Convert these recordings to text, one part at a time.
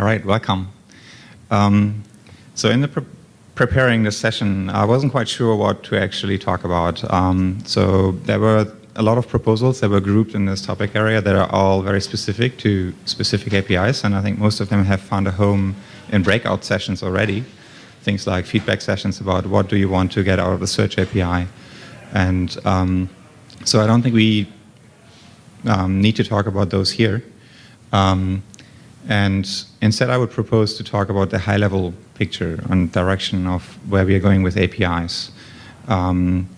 All right, welcome. Um, so in the pre preparing this session, I wasn't quite sure what to actually talk about. Um, so there were a lot of proposals that were grouped in this topic area that are all very specific to specific APIs, and I think most of them have found a home in breakout sessions already. Things like feedback sessions about what do you want to get out of the search API. And um, so I don't think we um, need to talk about those here. Um, and instead, I would propose to talk about the high-level picture and direction of where we are going with APIs. Um,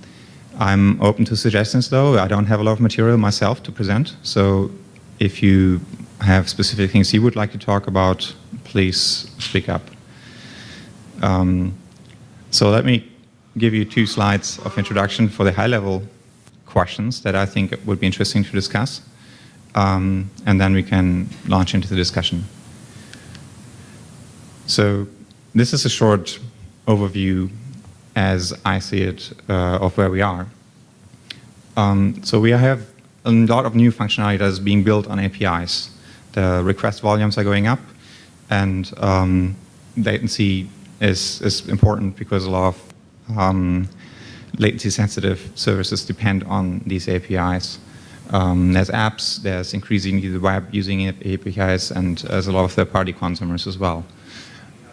I'm open to suggestions, though. I don't have a lot of material myself to present. So if you have specific things you would like to talk about, please speak up. Um, so let me give you two slides of introduction for the high-level questions that I think would be interesting to discuss um, and then we can launch into the discussion. So this is a short overview as I see it uh, of where we are. Um, so we have a lot of new functionality that is being built on APIs. The request volumes are going up and um, latency is, is important because a lot of um, latency sensitive services depend on these APIs. Um, there's apps, there's increasingly the web using APIs, and there's a lot of third-party consumers as well,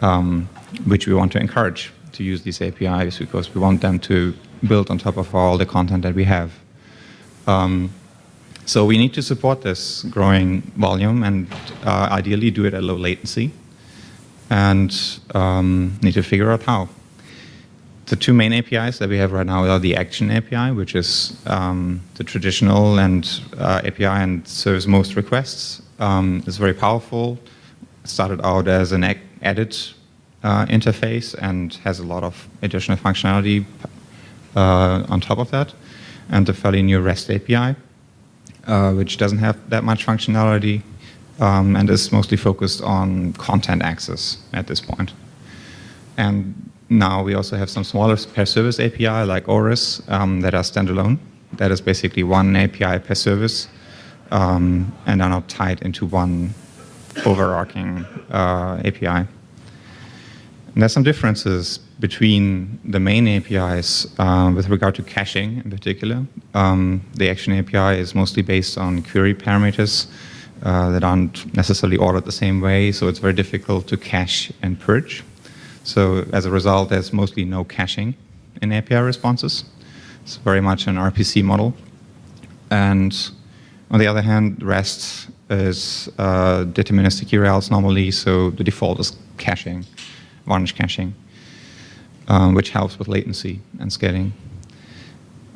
um, which we want to encourage to use these APIs because we want them to build on top of all the content that we have. Um, so we need to support this growing volume and uh, ideally do it at low latency and um, need to figure out how the two main APIs that we have right now are the Action API, which is um, the traditional and uh, API and serves most requests. Um, it's very powerful. It started out as an edit uh, interface and has a lot of additional functionality uh, on top of that. And the fairly new REST API, uh, which doesn't have that much functionality um, and is mostly focused on content access at this point. And now we also have some smaller per service API like ORES um, that are standalone. That is basically one API per service um, and are not tied into one overarching uh, API. And there's some differences between the main APIs uh, with regard to caching in particular. Um, the Action API is mostly based on query parameters uh, that aren't necessarily ordered the same way, so it's very difficult to cache and purge. So as a result, there's mostly no caching in API responses. It's very much an RPC model. And on the other hand, REST is uh, deterministic URLs normally, so the default is caching, varnish caching, um, which helps with latency and scaling.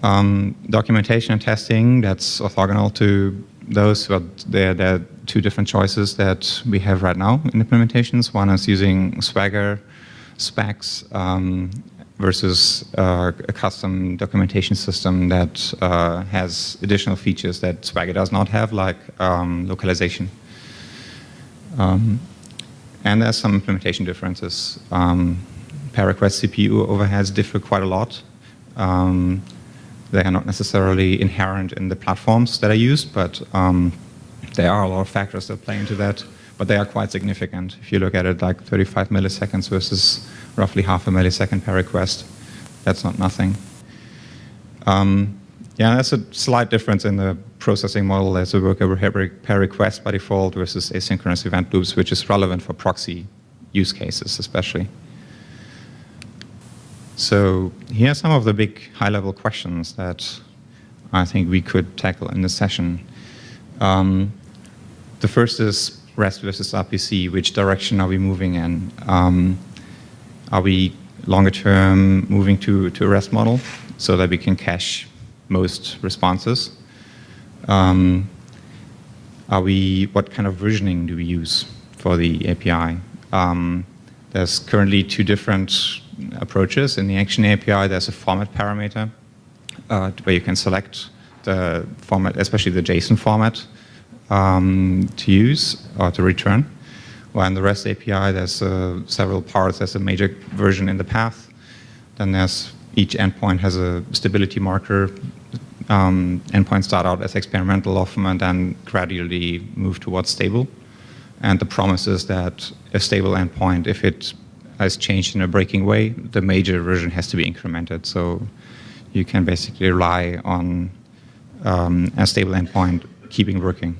Um, documentation and testing, that's orthogonal to those, but they're, they're two different choices that we have right now in implementations. One is using Swagger specs um, versus uh, a custom documentation system that uh, has additional features that Swagger does not have, like um, localization. Um, and there's some implementation differences. Um, per request CPU overheads differ quite a lot. Um, they are not necessarily inherent in the platforms that are used, but um, there are a lot of factors that play into that but they are quite significant. If you look at it like 35 milliseconds versus roughly half a millisecond per request, that's not nothing. Um, yeah, that's a slight difference in the processing model. There's a worker per request by default versus asynchronous event loops, which is relevant for proxy use cases especially. So here are some of the big high-level questions that I think we could tackle in this session. Um, the first is REST versus RPC, which direction are we moving in? Um, are we longer term moving to, to a REST model so that we can cache most responses? Um, are we, what kind of versioning do we use for the API? Um, there's currently two different approaches. In the Action API, there's a format parameter uh, where you can select the format, especially the JSON format um, to use or to return. While in the REST API, there's uh, several parts. There's a major version in the path. Then there's each endpoint has a stability marker. Um, endpoints start out as experimental often and then gradually move towards stable. And the promise is that a stable endpoint, if it has changed in a breaking way, the major version has to be incremented. So you can basically rely on um, a stable endpoint keeping working.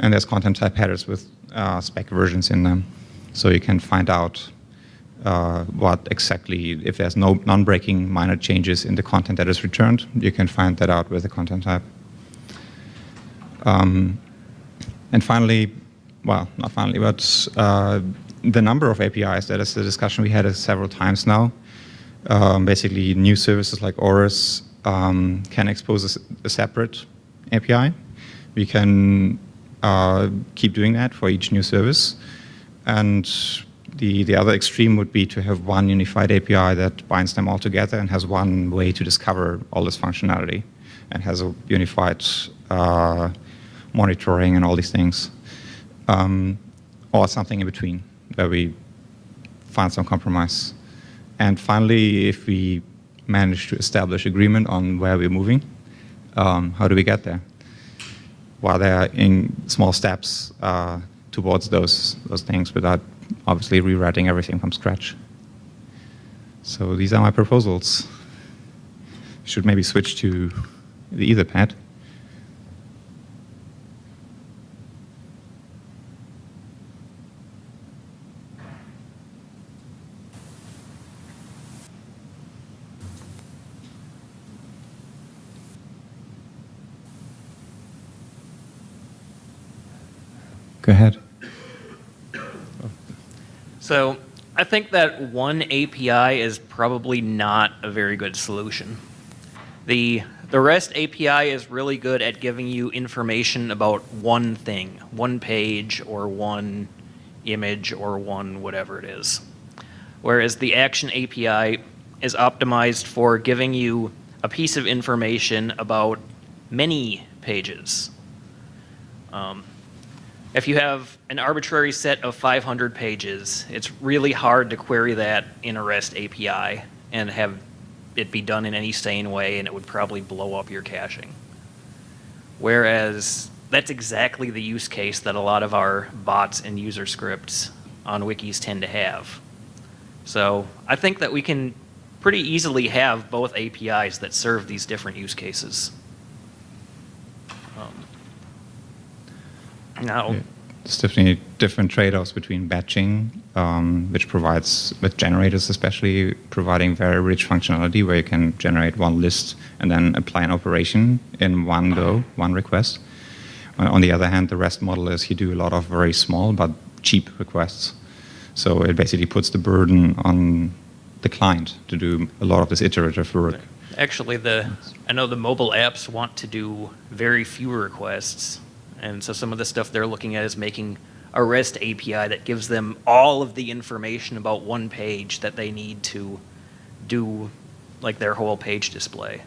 And there's content type headers with uh, spec versions in them. So you can find out uh, what exactly, if there's no non-breaking minor changes in the content that is returned, you can find that out with the content type. Um, and finally, well, not finally, but uh, the number of APIs, that is the discussion we had several times now. Um, basically, new services like ORES um, can expose a, a, separate API. We can uh, keep doing that for each new service. And the, the other extreme would be to have one unified API that binds them all together and has one way to discover all this functionality and has a unified uh, monitoring and all these things. Um, or something in between where we find some compromise. And finally, if we manage to establish agreement on where we're moving, um, how do we get there? While they're in small steps uh, towards those, those things without obviously rewriting everything from scratch. So these are my proposals. Should maybe switch to the Etherpad. Go ahead. So I think that one API is probably not a very good solution. The, the REST API is really good at giving you information about one thing, one page or one image or one whatever it is. Whereas the Action API is optimized for giving you a piece of information about many pages. Um, if you have an arbitrary set of 500 pages, it's really hard to query that in a REST API and have it be done in any sane way, and it would probably blow up your caching. Whereas that's exactly the use case that a lot of our bots and user scripts on wikis tend to have. So I think that we can pretty easily have both APIs that serve these different use cases. Um, No. Yeah. There's definitely different trade-offs between batching, um, which provides, with generators especially, providing very rich functionality where you can generate one list and then apply an operation in one go, one request. On the other hand, the REST model is you do a lot of very small but cheap requests. So it basically puts the burden on the client to do a lot of this iterative work. Actually, the I know the mobile apps want to do very few requests and so some of the stuff they're looking at is making a REST API that gives them all of the information about one page that they need to do like their whole page display.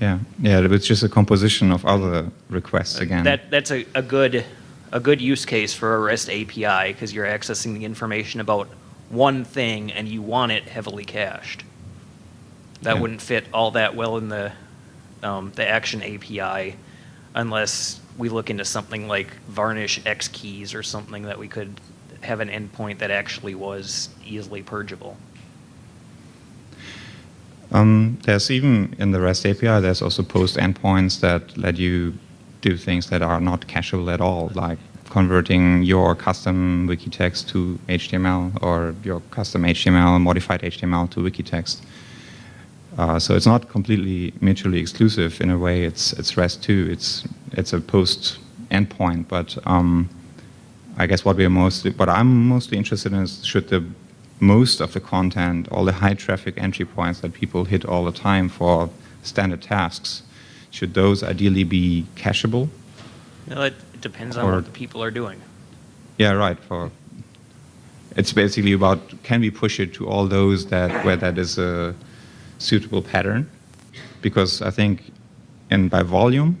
Yeah, yeah, it's just a composition of other requests uh, again. That that's a, a good a good use case for a REST API because you're accessing the information about one thing and you want it heavily cached. That yeah. wouldn't fit all that well in the um, the Action API unless we look into something like varnish X keys or something that we could have an endpoint that actually was easily purgeable. Um, there's even in the REST API, there's also post endpoints that let you do things that are not cacheable at all, like converting your custom wiki text to HTML or your custom HTML, modified HTML to wiki text. Uh, so it's not completely mutually exclusive. In a way, it's it's REST too. It's it's a post endpoint, but um, I guess what we are mostly, what I'm mostly interested in is should the most of the content, all the high traffic entry points that people hit all the time for standard tasks, should those ideally be cacheable? No, it, it depends on or, what the people are doing. Yeah, right. For it's basically about can we push it to all those that where that is a suitable pattern because I think in by volume,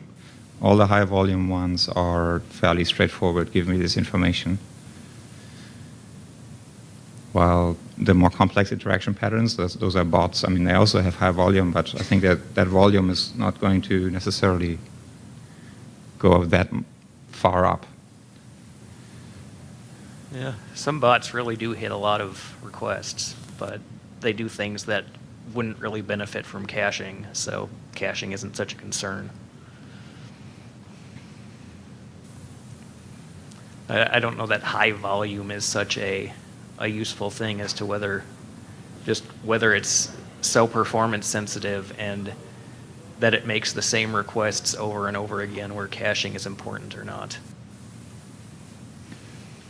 all the high volume ones are fairly straightforward, give me this information. While the more complex interaction patterns, those, those are bots. I mean, they also have high volume, but I think that that volume is not going to necessarily go that far up. Yeah, some bots really do hit a lot of requests, but they do things that wouldn't really benefit from caching, so caching isn't such a concern. I, I don't know that high volume is such a, a useful thing as to whether, just whether it's so performance sensitive and that it makes the same requests over and over again where caching is important or not.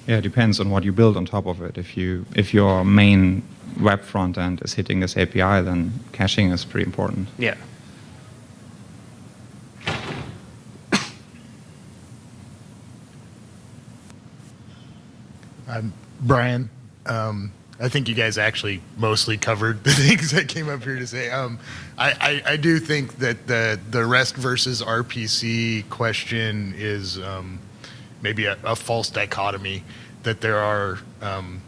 Yeah, it depends on what you build on top of it. If you if your main web front end is hitting this API, then caching is pretty important. Yeah. I'm Brian. Um, I think you guys actually mostly covered the things I came up here to say. Um, I, I, I do think that the the REST versus RPC question is um, maybe a, a false dichotomy. That there are um,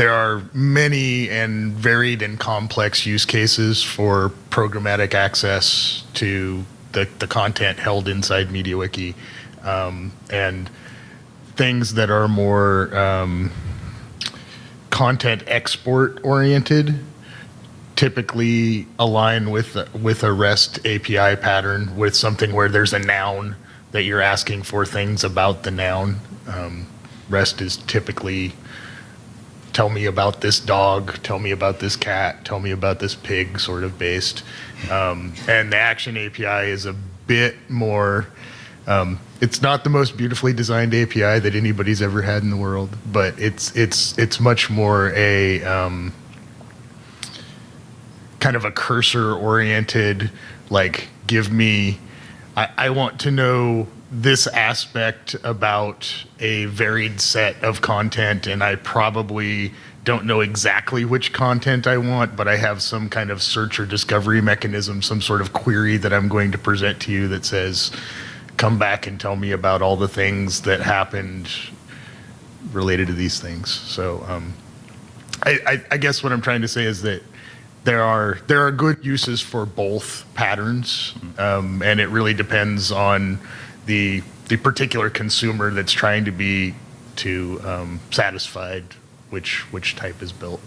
there are many and varied and complex use cases for programmatic access to the, the content held inside MediaWiki, um, and things that are more um, content export oriented typically align with with a REST API pattern with something where there's a noun that you're asking for things about the noun. Um, REST is typically tell me about this dog, tell me about this cat, tell me about this pig sort of based. Um, and the Action API is a bit more, um, it's not the most beautifully designed API that anybody's ever had in the world, but it's, it's, it's much more a um, kind of a cursor oriented, like give me, I, I want to know this aspect about a varied set of content and I probably don't know exactly which content I want, but I have some kind of search or discovery mechanism, some sort of query that I'm going to present to you that says, come back and tell me about all the things that happened related to these things. So um, I, I, I guess what I'm trying to say is that there are there are good uses for both patterns, um, and it really depends on the the particular consumer that's trying to be to um, satisfied which which type is built.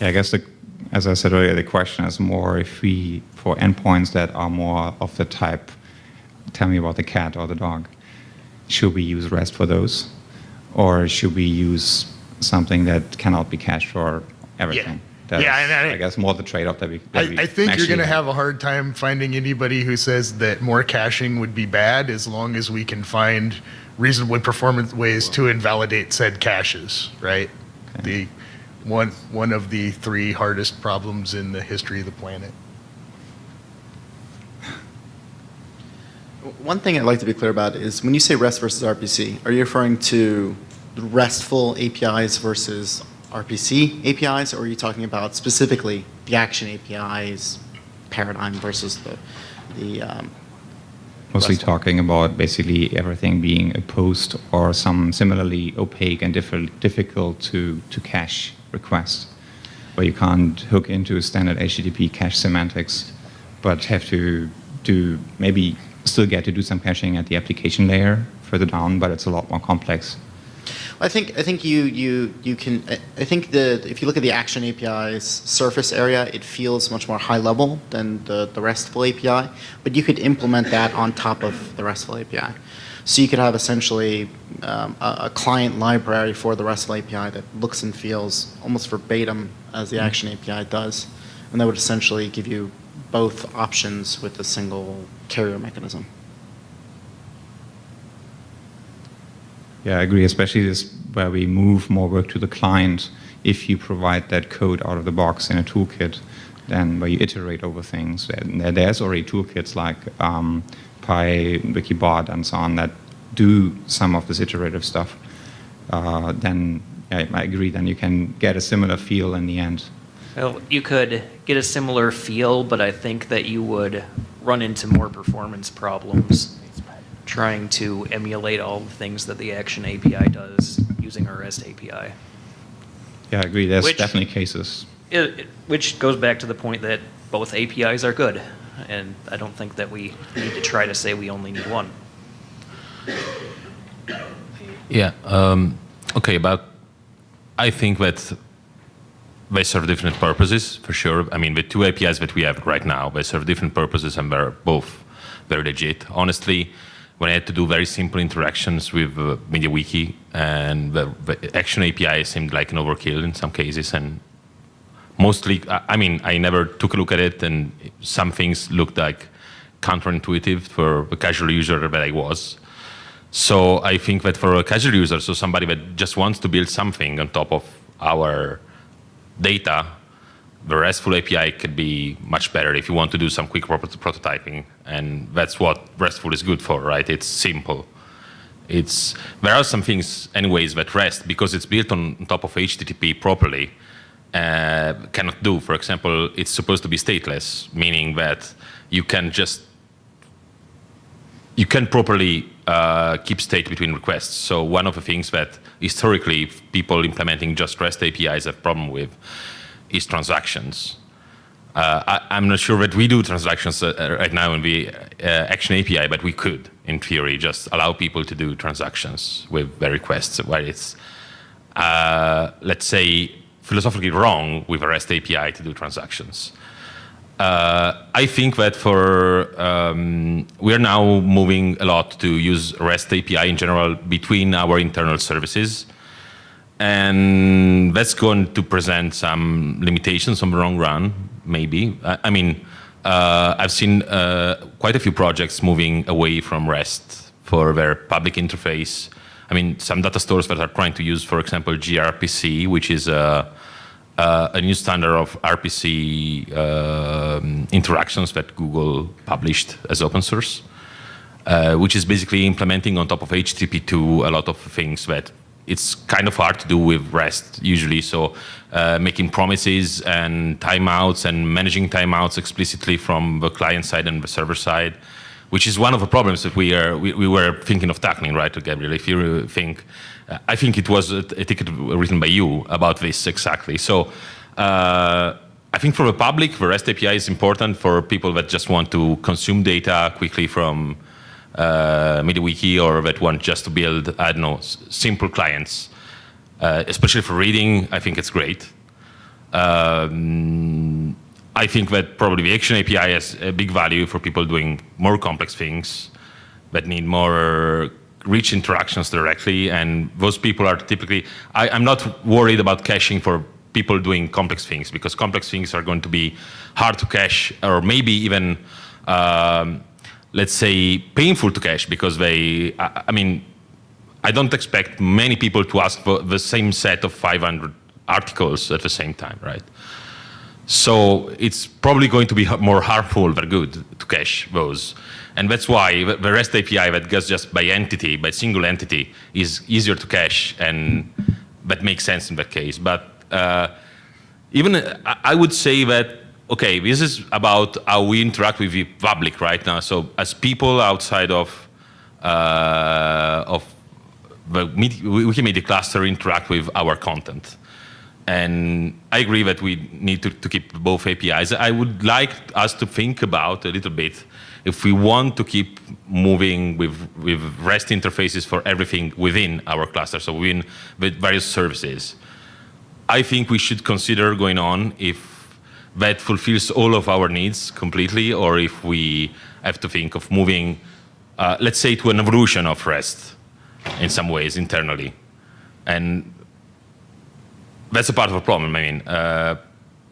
Yeah, I guess the, as I said earlier, the question is more if we for endpoints that are more of the type, tell me about the cat or the dog, should we use REST for those, or should we use something that cannot be cached for everything? That's, Yeah, and I- I guess more the trade-off that we. I, we I think you're going to have a hard time finding anybody who says that more caching would be bad as long as we can find reasonably performant ways to invalidate said caches, right? The one one of the three hardest problems in the history of the planet. One thing I'd like to be clear about is when you say REST versus RPC, are you referring to RESTful APIs versus RPC APIs, or are you talking about specifically the Action APIs paradigm versus the, the um, Mostly talking about basically everything being a post or some similarly opaque and diffi- difficult to, to cache request, where you can't hook into standard HTTP cache semantics, but have to do maybe still get to do some caching at the application layer further down, but it's a lot more complex. I think I think you you you can I- I think the if you look at the Action API's surface area, it feels much more high level than the, the RESTful API, but you could implement that on top of the RESTful API. So you could have essentially um, a, a client library for the RESTful API that looks and feels almost verbatim as the Action API does, and that would essentially give you both options with a single carrier mechanism. Yeah, I agree, especially this where we move more work to the client. If you provide that code out of the box in a toolkit, then where you iterate over things. There's already toolkits like um, Pywikibot, and so on that do some of this iterative stuff. Uh, then I, I agree. Then you can get a similar feel in the end. Well, you could get a similar feel, but I think that you would run into more performance problems trying to emulate all the things that the Action API does using our REST API. Yeah, I agree. There's Which- definitely cases. It, it- which goes back to the point that both APIs are good, and I don't think that we need to try to say we only need one. Yeah. Um, okay, but I think that they serve different purposes for sure. I mean, the two APIs that we have right now, they serve different purposes and they're both very legit. Honestly, when I had to do very simple interactions with uh, MediaWiki and the, the Action API seemed like an overkill in some cases and mostly, I mean, I never took a look at it and some things looked like counterintuitive for the casual user that I was. So I think that for a casual user, so somebody that just wants to build something on top of our data, the RESTful API could be much better if you want to do some quick prototyping. And that's what RESTful is good for, right? It's simple. It's, there are some things anyways that REST, because it's built on, top of HTTP properly, uh, cannot do. For example, it's supposed to be stateless, meaning that you can just, you can properly uh, keep state between requests. So one of the things that historically people implementing just REST APIs have problem with is transactions. Uh, I, am not sure that we do transactions uh, right now in the uh, Action API, but we could, in theory, just allow people to do transactions with their requests, where it's, uh, let's say, philosophically wrong with a REST API to do transactions. Uh, I think that for um, we are now moving a lot to use REST API in general between our internal services, and that's going to present some limitations on the run. Maybe I, I mean uh, I've seen uh, quite a few projects moving away from REST for their public interface. I mean some data stores that are trying to use, for example, gRPC, which is a uh, a new standard of RPC uh, interactions that Google published as open source, uh, which is basically implementing on top of HTTP2 a lot of things that it's kind of hard to do with REST usually. So uh, making promises and timeouts and managing timeouts explicitly from the client side and the server side, which is one of the problems that we are we, we were thinking of tackling, right, Gabriel? If you think I think it was a, a, ticket written by you about this exactly. So uh, I think for the public, the REST API is important for people that just want to consume data quickly from uh, or that want just to build, I don't know, simple clients. Uh, especially for reading, I think it's great. Um, I think that probably the Action API has a big value for people doing more complex things that need more rich interactions directly, and those people are typically, I, am not worried about caching for people doing complex things, because complex things are going to be hard to cache, or maybe even, um, let's say, painful to cache, because they, I, I, mean, I don't expect many people to ask for the same set of 500 articles at the same time, right? So it's probably going to be more harmful than good to cache those. And that's why the REST API that goes just by entity, by single entity, is easier to cache, and that makes sense in that case. But uh, even I would say that, okay, this is about how we interact with the public right now. So as people outside of, uh, of the Wikimedia cluster interact with our content. And I agree that we need to, to keep both APIs. I would like us to think about a little bit if we want to keep moving with, with REST interfaces for everything within our cluster, so within with various services, I think we should consider going on if that fulfills all of our needs completely, or if we have to think of moving, uh, let's say, to an evolution of REST in some ways internally. And that's a part of the problem. I mean, uh,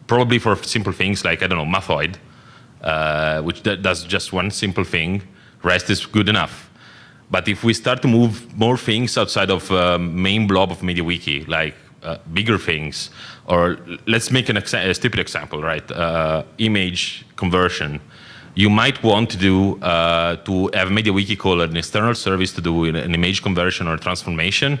probably for simple things like, I don't know, Mathoid, uh, which does just one simple thing, REST is good enough. But if we start to move more things outside of uh, main blob of MediaWiki, like uh, bigger things, or let's make an a stupid example, right? Uh, image conversion. You might want to do, uh, to have MediaWiki call an external service to do an image conversion or transformation,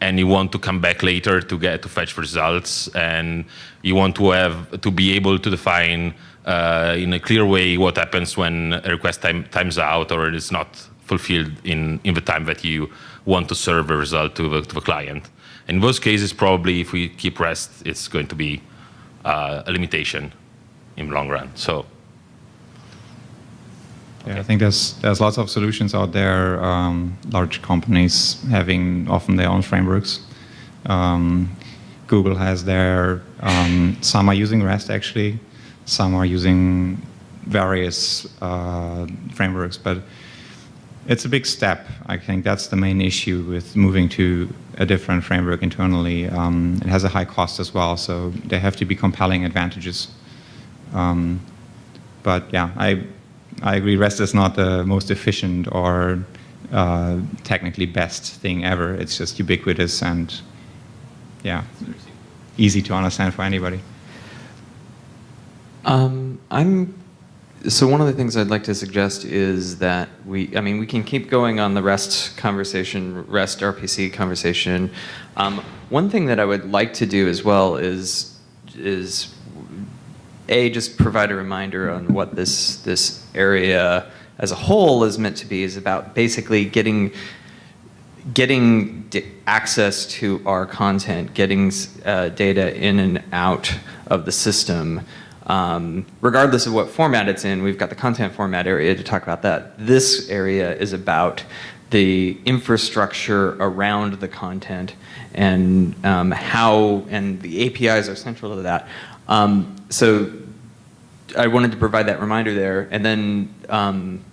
and you want to come back later to get to fetch results, and you want to have to be able to define uh, in a clear way what happens when a request time, times out or it is not fulfilled in, in the time that you want to serve a result to the, to the client. In those cases, probably if we keep REST, it's going to be uh, a limitation in the long run. So Yeah, I think there's there's lots of solutions out there. Um, large companies having often their own frameworks. Um, Google has their. Um, some are using REST actually. Some are using various uh, frameworks, but it's a big step. I think that's the main issue with moving to a different framework internally. Um, it has a high cost as well, so there have to be compelling advantages. Um, but yeah, I I agree. REST is not the most efficient or uh, technically best thing ever. It's just ubiquitous and yeah, easy to understand for anybody. Um, I'm. So one of the things I'd like to suggest is that we, I mean, we can keep going on the REST conversation, REST RPC conversation. Um, one thing that I would like to do as well is, is a just provide a reminder on what this this area as a whole is meant to be is about basically getting getting access to our content, getting uh, data in and out of the system. Um, regardless of what format it's in, we've got the content format area to talk about that. This area is about the infrastructure around the content and um, how, and the APIs are central to that. Um, so I wanted to provide that reminder there. And then um,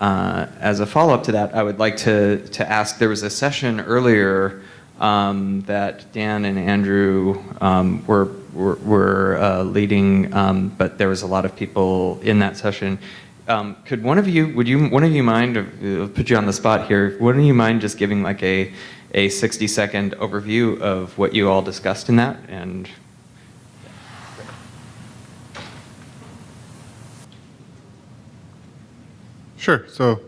uh, as a follow-up to that, I would like to, to ask, there was a session earlier um, that Dan and Andrew um, were, were, were uh, leading, um, but there was a lot of people in that session. Um, could one of you, would you, one of you mind, uh, put you on the spot here, wouldn't you mind just giving like a, a 60 second overview of what you all discussed in that and Sure. So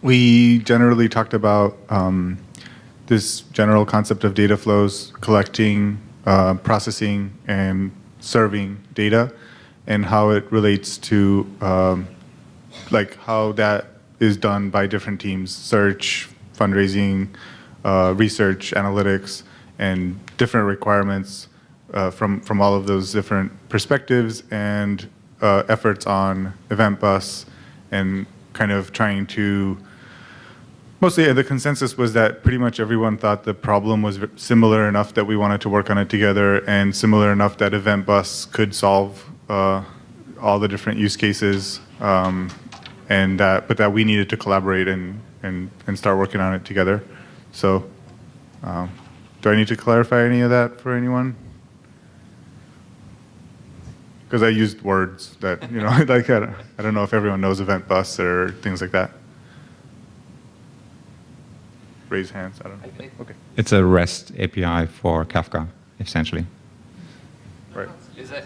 we generally talked about um, this general concept of data flows, collecting, uh, processing, and serving data, and how it relates to um, like how that is done by different teams, search, fundraising, uh, research, analytics, and different requirements uh, from, from all of those different perspectives and uh, efforts on Event Bus and kind of trying to mostly the consensus was that pretty much everyone thought the problem was similar enough that we wanted to work on it together and similar enough that event bus could solve uh, all the different use cases um, and that but that we needed to collaborate and and, and start working on it together so um, do I need to clarify any of that for anyone because I used words that, you know, like I don't, I don't know if everyone knows event bus or things like that. Raise hands, I don't know. Okay. It's a REST API for Kafka, essentially. Right. Is that?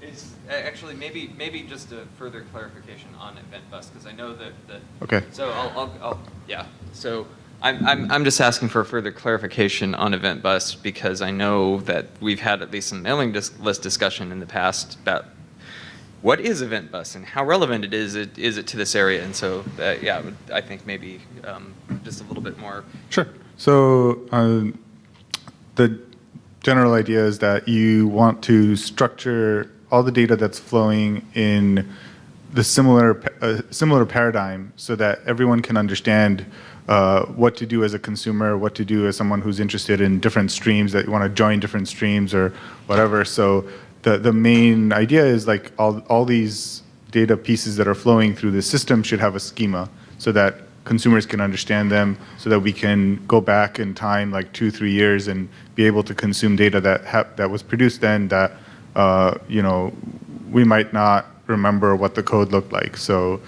It's actually maybe maybe just a further clarification on Event Bus because I know that that. Okay. So I'll, I'll, I'll yeah. So I'm I'm I'm just asking for further clarification on Event Bus because I know that we've had at least some mailing dis- list discussion in the past about what is Event Bus and how relevant it is it is it to this area and so uh, yeah I think maybe um, just a little bit more. Sure. So uh, the general idea is that you want to structure all the data that's flowing in the similar uh, similar paradigm so that everyone can understand uh, what to do as a consumer, what to do as someone who's interested in different streams that you want to join different streams or whatever. So the the main idea is like all all these data pieces that are flowing through the system should have a schema so that consumers can understand them so that we can go back in time like two three years and be able to consume data that that was produced then that uh, you know we might not remember what the code looked like. So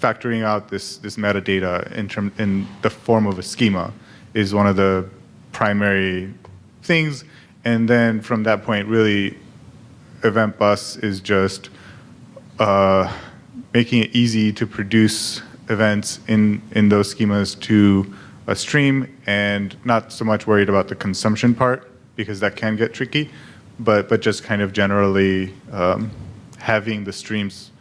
factoring out this this metadata in term in the form of a schema is one of the primary things. And then from that point really event bus is just uh, making it easy to produce events in in those schemas to a stream and not so much worried about the consumption part because that can get tricky but but just kind of generally um, having the streams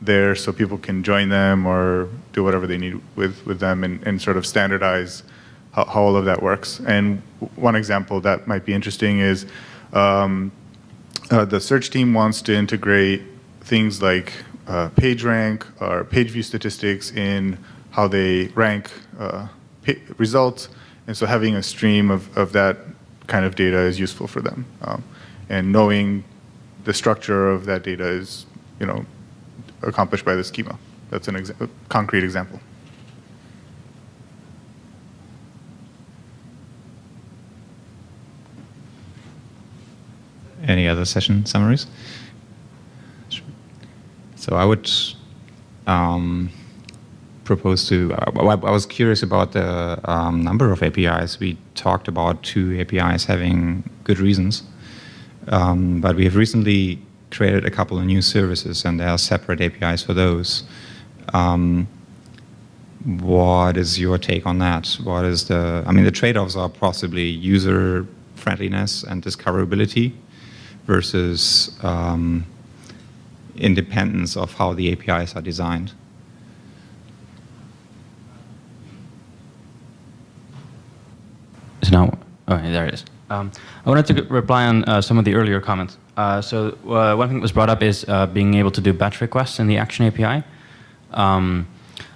there so people can join them or do whatever they need with, with them and, and sort of standardize how, how all of that works. And one example that might be interesting is um, uh, the search team wants to integrate things like uh, page rank or page view statistics in how they rank uh, results. And so having a stream of, of that kind of data is useful for them. Um, and knowing the structure of that data is, you know, accomplished by the schema. That's an exa- concrete example. Any other session summaries? So I would um, propose to. I, I was curious about the um, number of APIs. We talked about two APIs having good reasons, um, but we have recently created a couple of new services, and there are separate APIs for those. Um, what is your take on that? What is the? I mean, the trade-offs are possibly user friendliness and discoverability versus um, independence of how the APIs are designed. So now, oh, there it is. Um, I wanted to reply on uh, some of the earlier comments. Uh, so uh, one thing that was brought up is uh, being able to do batch requests in the Action API. Um,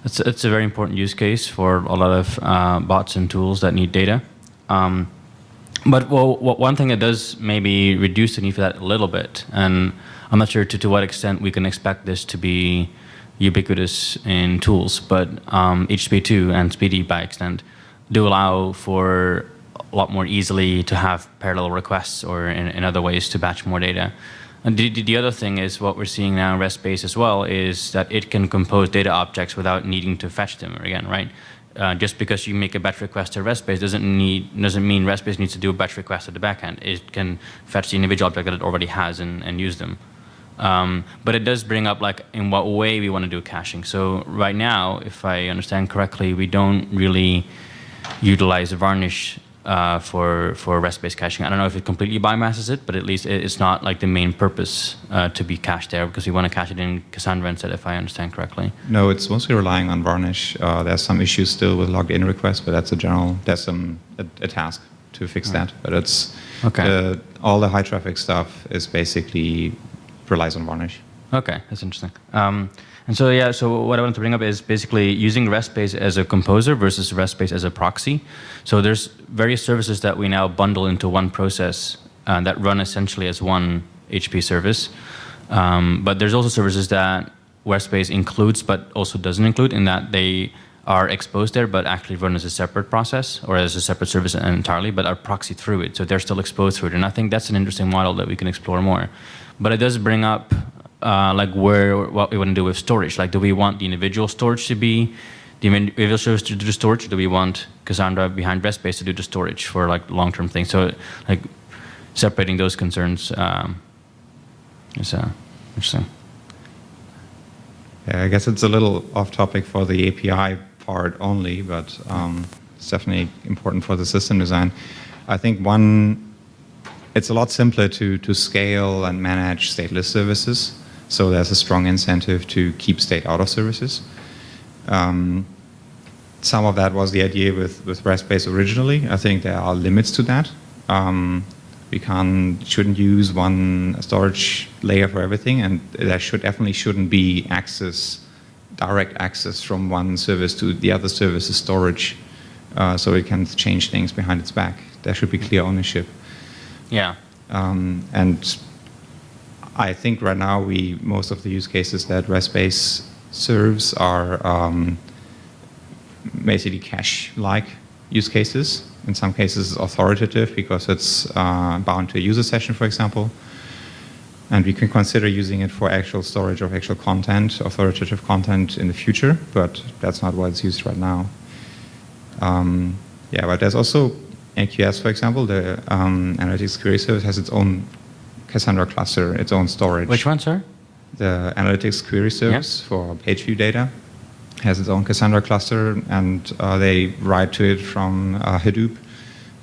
it's, it's a very important use case for a lot of uh, bots and tools that need data. Um, but well, one thing that does maybe reduce the need for that a little bit, and I'm not sure to, to what extent we can expect this to be ubiquitous in tools, but um, HTTP2 and SPDY by extent do allow for a lot more easily to have parallel requests or in, in other ways to batch more data. And the, the other thing is what we're seeing now in RESTBase as well is that it can compose data objects without needing to fetch them again, right? Uh, just because you make a batch request to RESTBase doesn't need doesn't mean RESTBase needs to do a batch request at the backend. It can fetch the individual object that it already has and, and use them. Um, but it does bring up like in what way we want to do caching. So right now, if I understand correctly, we don't really utilize the Varnish uh, for for RESTBase caching. I don't know if it completely bypasses it, but at least it, it's not like the main purpose uh, to be cached there because we want to cache it in Cassandra instead, if I understand correctly. No, it's mostly relying on Varnish. Uh, there's some issues still with logged in requests, but that's a general, that's some, a, a task to fix that. But it's, Okay. the- all the high traffic stuff is basically relies on Varnish. Okay, that's interesting. Um, and so yeah, so what I wanted to bring up is basically using RESTBase as a composer versus RESTBase as a proxy. So there's various services that we now bundle into one process uh, that run essentially as one HP service. Um, but there's also services that RESTBase includes but also doesn't include in that they are exposed there but actually run as a separate process or as a separate service entirely but are proxied through it. So they're still exposed through it. And I think that's an interesting model that we can explore more. But it does bring up uh, like where what we want to do with storage. Like, do we want the individual storage to be the individual service to do the storage? Or do we want Cassandra behind RESTBase to do the storage for like long-term things? So, like, separating those concerns um, is uh, interesting. Yeah, I guess it's a little off topic for the API part only, but um, it's definitely important for the system design. I think one, it's a lot simpler to, to scale and manage stateless services. So there's a strong incentive to keep state out of services. Um, some of that was the idea with, with RESTBase originally. I think there are limits to that. Um, we can't, shouldn't use one storage layer for everything, and there should definitely shouldn't be access, direct access from one service to the other service's storage, uh, so it can change things behind its back. There should be clear ownership. Yeah. Um, and I think right now we most of the use cases that RESTBase serves are um, basically cache-like use cases. In some cases, it's authoritative because it's uh, bound to a user session, for example. And we can consider using it for actual storage of actual content, authoritative content in the future, but that's not what it's used right now. Um, yeah, but there's also AQS, for example, the um, Analytics Query Service has its own Cassandra cluster, its own storage. Which one, sir? The Analytics Query Service for page view data has its own Cassandra cluster, and uh, they write to it from uh, Hadoop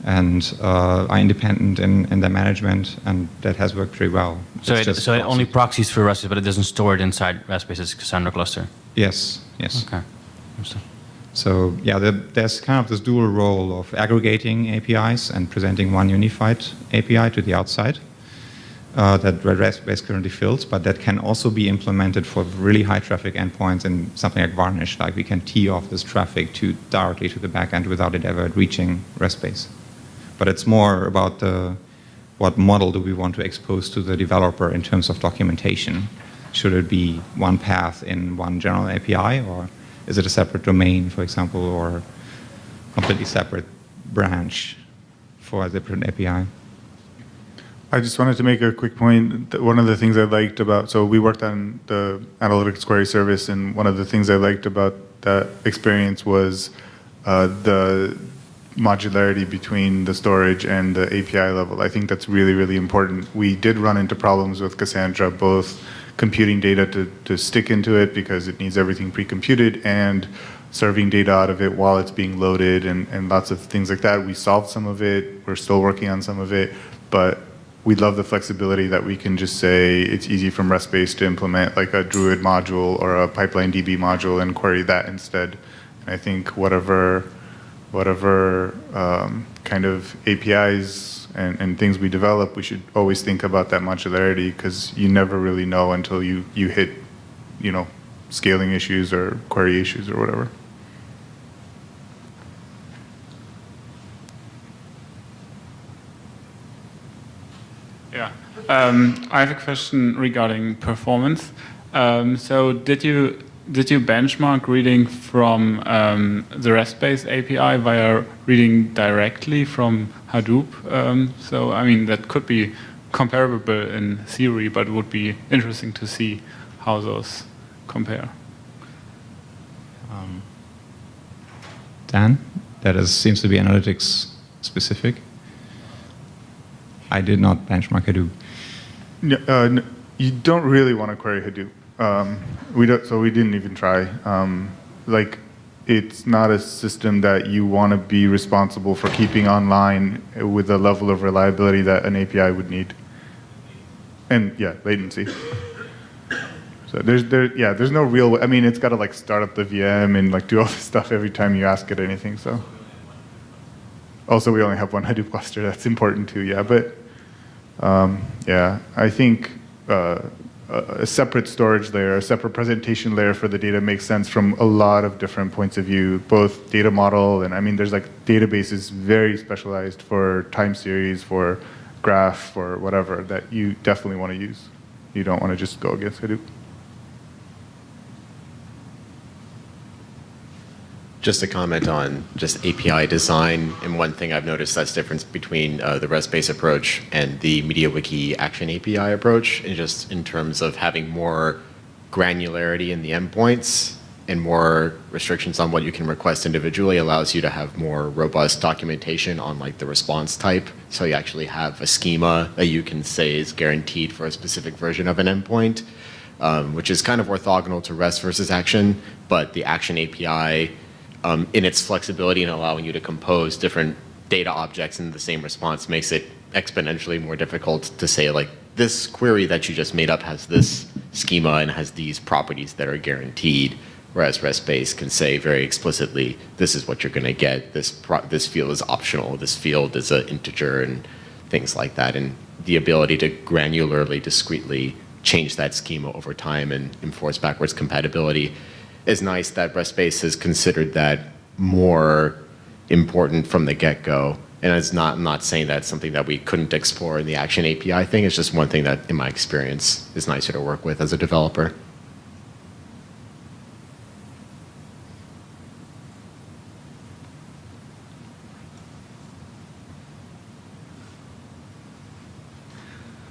and uh, are independent in, in their management, and that has worked pretty well. So it, so it only proxies for REST, but it doesn't store it inside RESTBase Cassandra cluster. Yes, yes. Okay. So yeah, there, there's kind of this dual role of aggregating APIs and presenting one unified API to the outside. Uh, that REST currently fills, but that can also be implemented for really high traffic endpoints in something like Varnish. Like we can tee off this traffic to directly to the backend without it ever reaching RESTBase. But it's more about the what model do we want to expose to the developer in terms of documentation. Should it be one path in one general API, or is it a separate domain, for example, or completely separate branch for a different API? I just wanted to make a quick point. One of the things I liked about, so we worked on the analytics query service, and one of the things I liked about that experience was uh, the modularity between the storage and the API level. I think that's really, really important. We did run into problems with Cassandra, both computing data to, to stick into it because it needs everything pre-computed and serving data out of it while it's being loaded and, and lots of things like that. We solved some of it. We're still working on some of it, but we love the flexibility that we can just say it's easy from RESTBase to implement like a Druid module or a pipeline DB module and query that instead. And I think whatever, whatever um, kind of APIs and, and things we develop, we should always think about that modularity because you never really know until you, you hit, you know, scaling issues or query issues or whatever. Yeah, um, I have a question regarding performance. Um, so did you did you benchmark reading from um, the RESTBase API via reading directly from Hadoop? Um, so I mean that could be comparable in theory, but it would be interesting to see how those compare. Um, Dan, that is, seems to be analytics specific. I did not benchmark Hadoop. Uh, you don't really want to query Hadoop. Um, we don't, so we didn't even try. Um, like, it's not a system that you want to be responsible for keeping online with the level of reliability that an API would need. And yeah, latency. So there's there yeah, there's no real. I mean, it's got to like start up the VM and like do all this stuff every time you ask it anything. So. Also, we only have one Hadoop cluster. That's important too. Yeah, but um, yeah, I think uh, a separate storage layer, a separate presentation layer for the data makes sense from a lot of different points of view, both data model and I mean, there's like databases very specialized for time series, for graph, for whatever that you definitely want to use. You don't want to just go against Hadoop. Just a comment on just API design. And one thing I've noticed that's difference between uh, the RESTBase approach and the MediaWiki Action API approach, and just in terms of having more granularity in the endpoints and more restrictions on what you can request individually allows you to have more robust documentation on like the response type. So you actually have a schema that you can say is guaranteed for a specific version of an endpoint, um, which is kind of orthogonal to REST versus Action, but the Action API um, in its flexibility and allowing you to compose different data objects in the same response makes it exponentially more difficult to say like this query that you just made up has this schema and has these properties that are guaranteed whereas RESTBase can say very explicitly this is what you're going to get. This this field is optional. This field is an integer and things like that. And the ability to granularly discretely change that schema over time and enforce backwards compatibility is nice that RESTBase has considered that more important from the get-go. And it's not, I'm not saying that's something that we couldn't explore in the Action API thing. It's just one thing that, in my experience, is nicer to work with as a developer.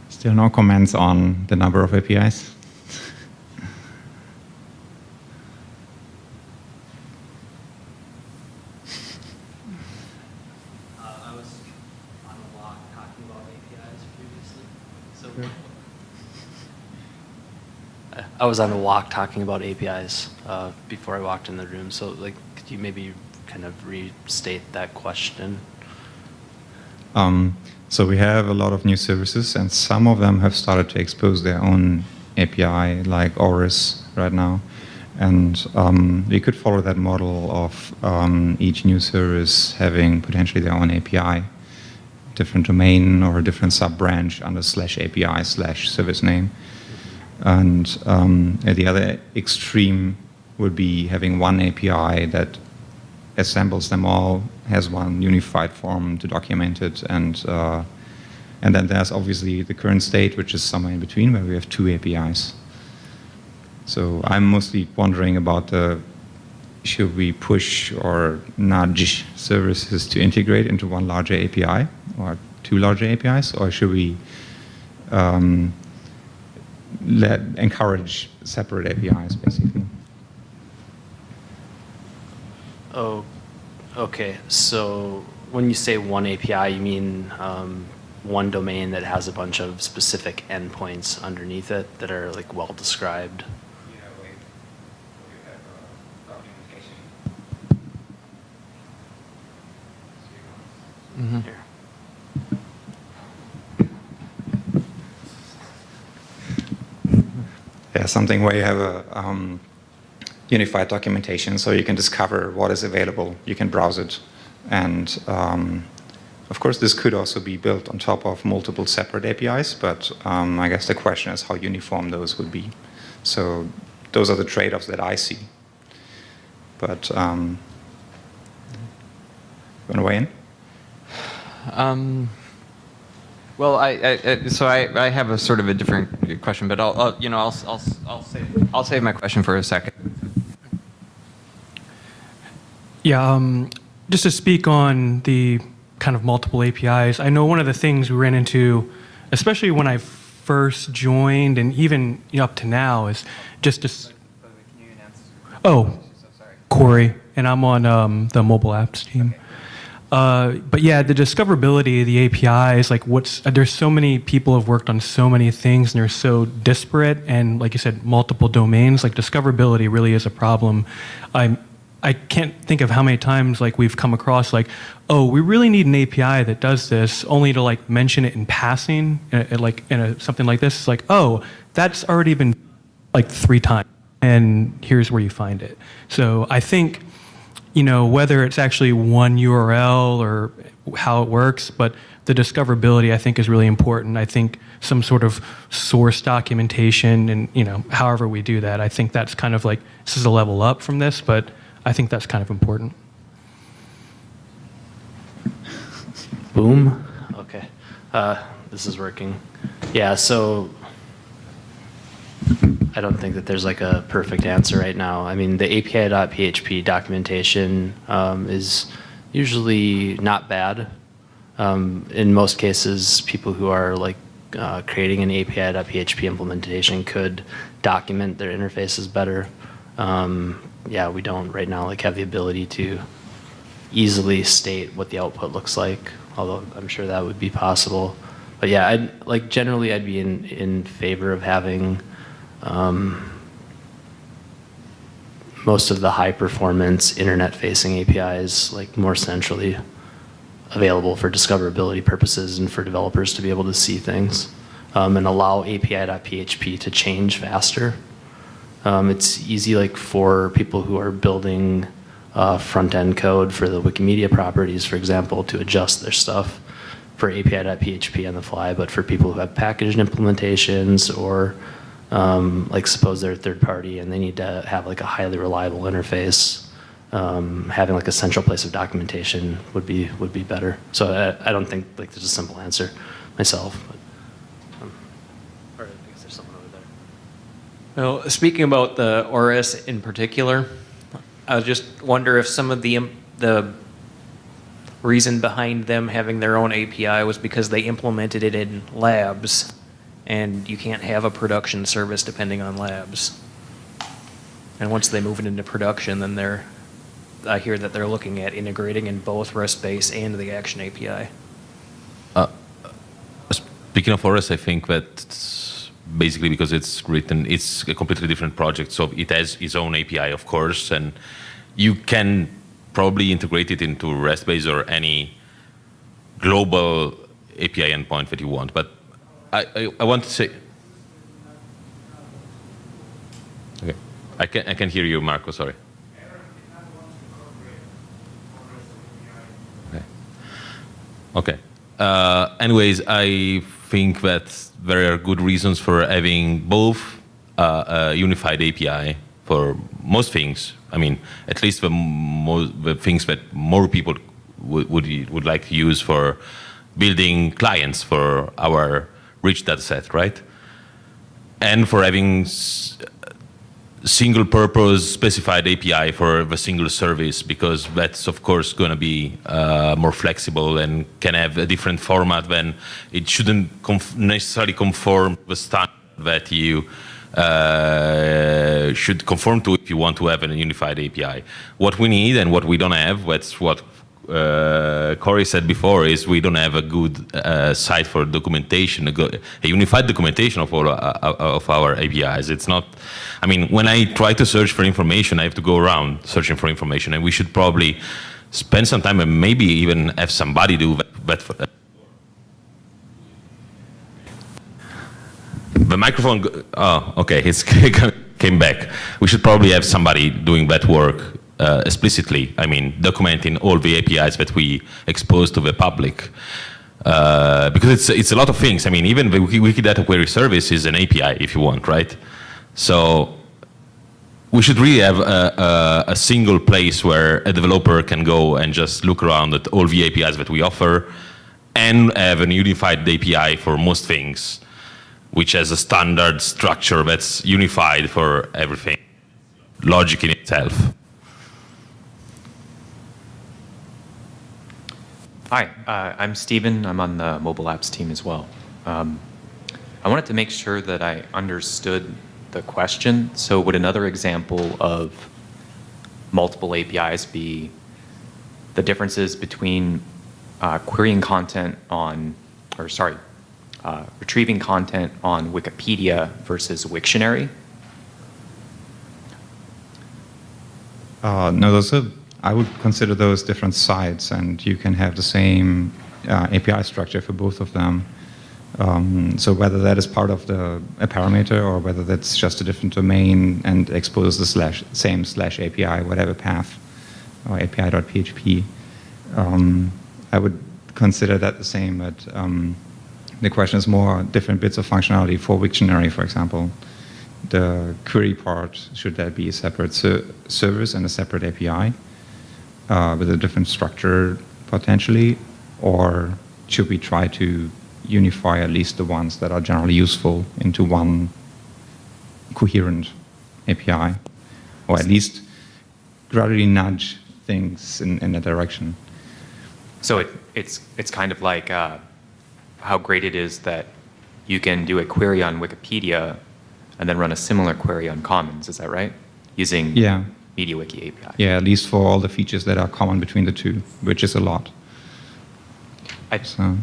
Still no comments on the number of APIs? I was on a walk talking about APIs uh, before I walked in the room. So, like, could you maybe kind of restate that question? Um, so we have a lot of new services, and some of them have started to expose their own API, like ORES right now. And um, we could follow that model of um, each new service having potentially their own API. different domain or a different sub-branch under slash API slash service name. And um, at the other extreme would be having one API that assembles them all, has one unified form to document it, and uh, and then there's obviously the current state, which is somewhere in between, where we have two APIs. So I'm mostly wondering about the should we push or nudge services to integrate into one larger API or two larger APIs, or should we um, let encourage separate APIs basically? Oh, okay. So when you say one API, you mean um, one domain that has a bunch of specific endpoints underneath it that are like well described. Here. Yeah, something where you have a um, unified documentation so you can discover what is available, you can browse it. And um, of course, this could also be built on top of multiple separate APIs, but um, I guess the question is how uniform those would be. So those are the trade-offs that I see. But um, you want to weigh in? Um, well, I, I, I so I, I have a sort of a different question, but I'll, I'll you know I'll, I'll, I'll save I'll save my question for a second. Yeah, um, just to speak on the kind of multiple APIs, I know one of the things we ran into, especially when I first joined and even you know, up to now, is just to. s- Oh, Corey, and I'm on um, the mobile apps team. Uh, but yeah, the discoverability of the APIs, like what's, there's so many people have worked on so many things and they're so disparate and like you said, multiple domains, like discoverability really is a problem. I, I can't think of how many times like we've come across like, oh, we really need an API that does this only to like mention it in passing, uh, uh, like in a, something like this. It's like, oh, that's already been like three times and here's where you find it. So I think, you know, whether it's actually one URL or how it works, but the discoverability I think is really important. I think some sort of source documentation and, you know, however we do that, I think that's kind of like, this is a level up from this, but I think that's kind of important. Boom. Okay. Uh, this is working. Yeah, so I don't think that there's like a perfect answer right now. I mean, the API.php documentation um, is usually not bad. Um, in most cases, people who are like uh, creating an API.php implementation could document their interfaces better. Um, yeah, we don't right now like have the ability to easily state what the output looks like, although I'm sure that would be possible. But yeah, I'd, like generally I'd be in, in favor of having um, most of the high performance internet facing APIs like more centrally available for discoverability purposes and for developers to be able to see things um, and allow API.php to change faster. Um, it's easy like for people who are building uh, front-end code for the Wikimedia properties, for example, to adjust their stuff for API.php on the fly, but for people who have packaged implementations or um, like suppose they're a third party and they need to have like a highly reliable interface, um, having like a central place of documentation would be would be better. So I, I don't think like there's a simple answer myself. But, um, or I guess there's someone over there. Well, speaking about the ORES in particular, I just wonder if some of the the reason behind them having their own API was because they implemented it in labs, and you can't have a production service depending on labs. And once they move it into production, then they're, I hear that they're looking at integrating in both RESTBase and the Action API. Uh, uh, speaking of REST, I think that basically because it's written, it's a completely different project, so it has its own API, of course, and you can probably integrate it into RESTBase or any global API endpoint that you want. But I, I, I want to say, okay, I can I can hear you, Marco. Sorry. Okay. Okay. uh, anyways, I think that there are good reasons for having both uh, a unified API for most things. I mean, at least the, the things that more people would, would, would like to use for building clients for our rich data set, right? And for having single purpose specified API for the single service because that's of course going to be uh, more flexible and can have a different format when it shouldn't conf necessarily conform the standard that you uh, should conform to if you want to have a unified API. What we need and what we don't have, that's what uh, Corey said before is we don't have a good uh, site for documentation, a, a, unified documentation of all uh, uh, of our APIs. It's not, I mean, when I try to search for information, I have to go around searching for information, and we should probably spend some time and maybe even have somebody do that. For, the microphone, oh, okay, it's came back. We should probably have somebody doing that work uh, explicitly, I mean, documenting all the APIs that we expose to the public. Uh, because it's, it's a lot of things. I mean, even the Wikidata Query Service is an API if you want, right? So we should really have a, a, a, single place where a developer can go and just look around at all the APIs that we offer and have a unified API for most things, which has a standard structure that's unified for everything, logic in itself. Hi, uh, I'm Steven. I'm on the mobile apps team as well. Um, I wanted to make sure that I understood the question. So would another example of multiple APIs be the differences between uh, querying content on, or sorry, uh, retrieving content on Wikipedia versus Wiktionary? Uh, no, those are I would consider those different sites, and you can have the same uh, API structure for both of them. Um, so whether that is part of the a parameter or whether that's just a different domain and exposes the slash, same slash API, whatever path, or API.php, um, I would consider that the same. But um, the question is more different bits of functionality for Wiktionary, for example. The query part, should that be a separate ser service and a separate API? Uh, with a different structure potentially, or should we try to unify at least the ones that are generally useful into one coherent API, or at least gradually nudge things in, in a direction. So it, it's, it's kind of like uh, how great it is that you can do a query on Wikipedia and then run a similar query on Commons, is that right? Using yeah. MediaWiki API. Yeah, at least for all the features that are common between the two, which is a lot. I, so.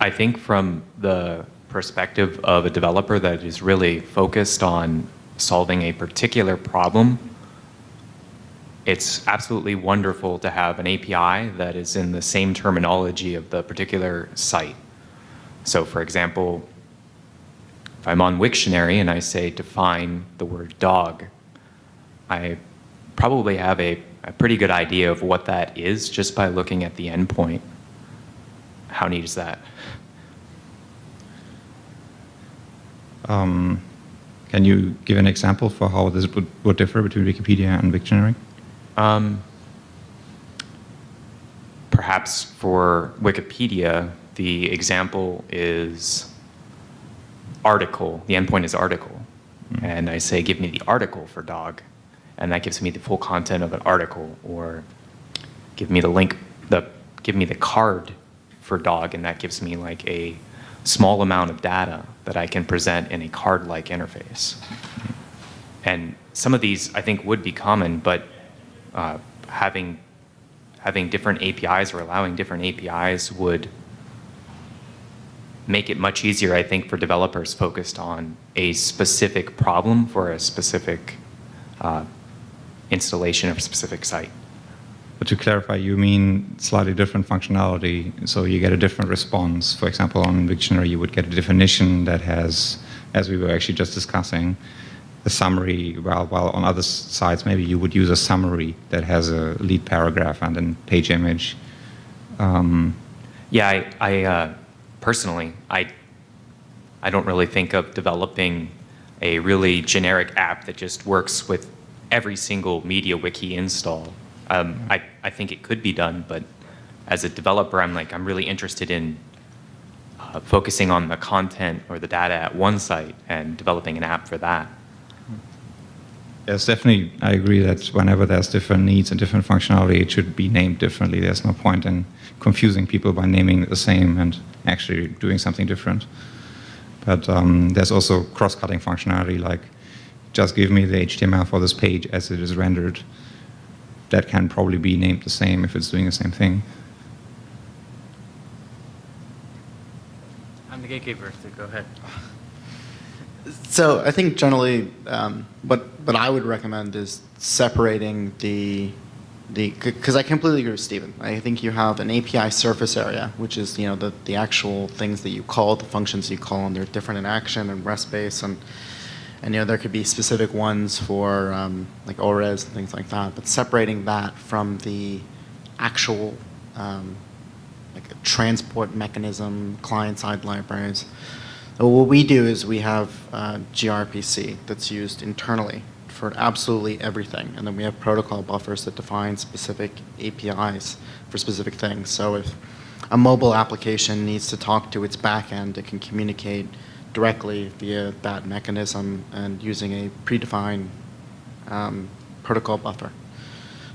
I think from the perspective of a developer that is really focused on solving a particular problem, it's absolutely wonderful to have an API that is in the same terminology of the particular site. So for example, if I'm on Wiktionary and I say define the word dog, I probably have a, a pretty good idea of what that is just by looking at the endpoint. How neat is that? Um, can you give an example for how this would, would differ between Wikipedia and Wiktionary? Um, perhaps for Wikipedia, the example is article. The endpoint is article. Mm. And I say, give me the article for dog and that gives me the full content of an article, or give me the link, the give me the card for dog, and that gives me like a small amount of data that I can present in a card-like interface. And some of these I think would be common, but uh, having having different APIs or allowing different APIs would make it much easier, I think, for developers focused on a specific problem for a specific uh, installation of a specific site. But to clarify, you mean slightly different functionality, so you get a different response. For example, on Wiktionary, you would get a definition that has, as we were actually just discussing, a summary, while, while on other sites, maybe you would use a summary that has a lead paragraph and then page image. Um, Yeah, I, I uh, personally, I, I don't really think of developing a really generic app that just works with every single MediaWiki install. Um, I, I think it could be done, but as a developer, I'm like, I'm really interested in uh, focusing on the content or the data at one site and developing an app for that. Yes, definitely. I agree that whenever there's different needs and different functionality, it should be named differently. There's no point in confusing people by naming the same and actually doing something different. But um, there's also cross-cutting functionality, like just give me the HTML for this page as it is rendered. That can probably be named the same if it's doing the same thing. I'm the gatekeeper, so go ahead. So I think generally, um, what what I would recommend is separating the the because I completely agree with Stephen. I think you have an API surface area, which is you know the the actual things that you call, the functions you call, and they're different in action and RESTBase, and and you know there could be specific ones for um, like ORES and things like that. But separating that from the actual um, like transport mechanism, client-side libraries. So what we do is we have uh, gRPC that's used internally for absolutely everything. And then we have protocol buffers that define specific APIs for specific things. So if a mobile application needs to talk to its backend, it can communicate directly via that mechanism and using a predefined um, protocol buffer.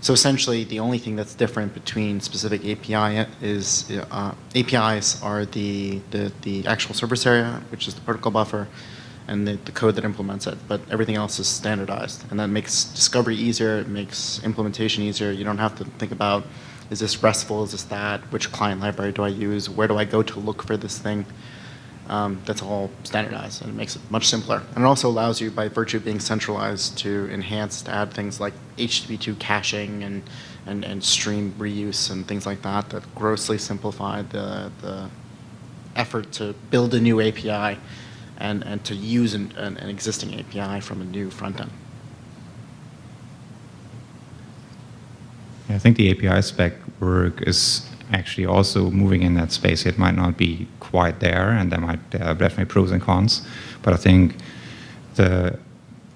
So essentially, the only thing that's different between specific API is uh, APIs are the, the, the actual service area, which is the protocol buffer, and the, the code that implements it. But everything else is standardized, and that makes discovery easier. It makes implementation easier. You don't have to think about is this RESTful, is this that, which client library do I use, where do I go to look for this thing. Um, that's all standardized and it makes it much simpler. And it also allows you, by virtue of being centralized, to enhance, to add things like HTTP2 caching and, and, and stream reuse and things like that that grossly simplify the, the effort to build a new API and, and to use an, an, an existing API from a new front end. I think the API spec work is actually also moving in that space. It might not be quite there, and there might there are definitely pros and cons. But I think the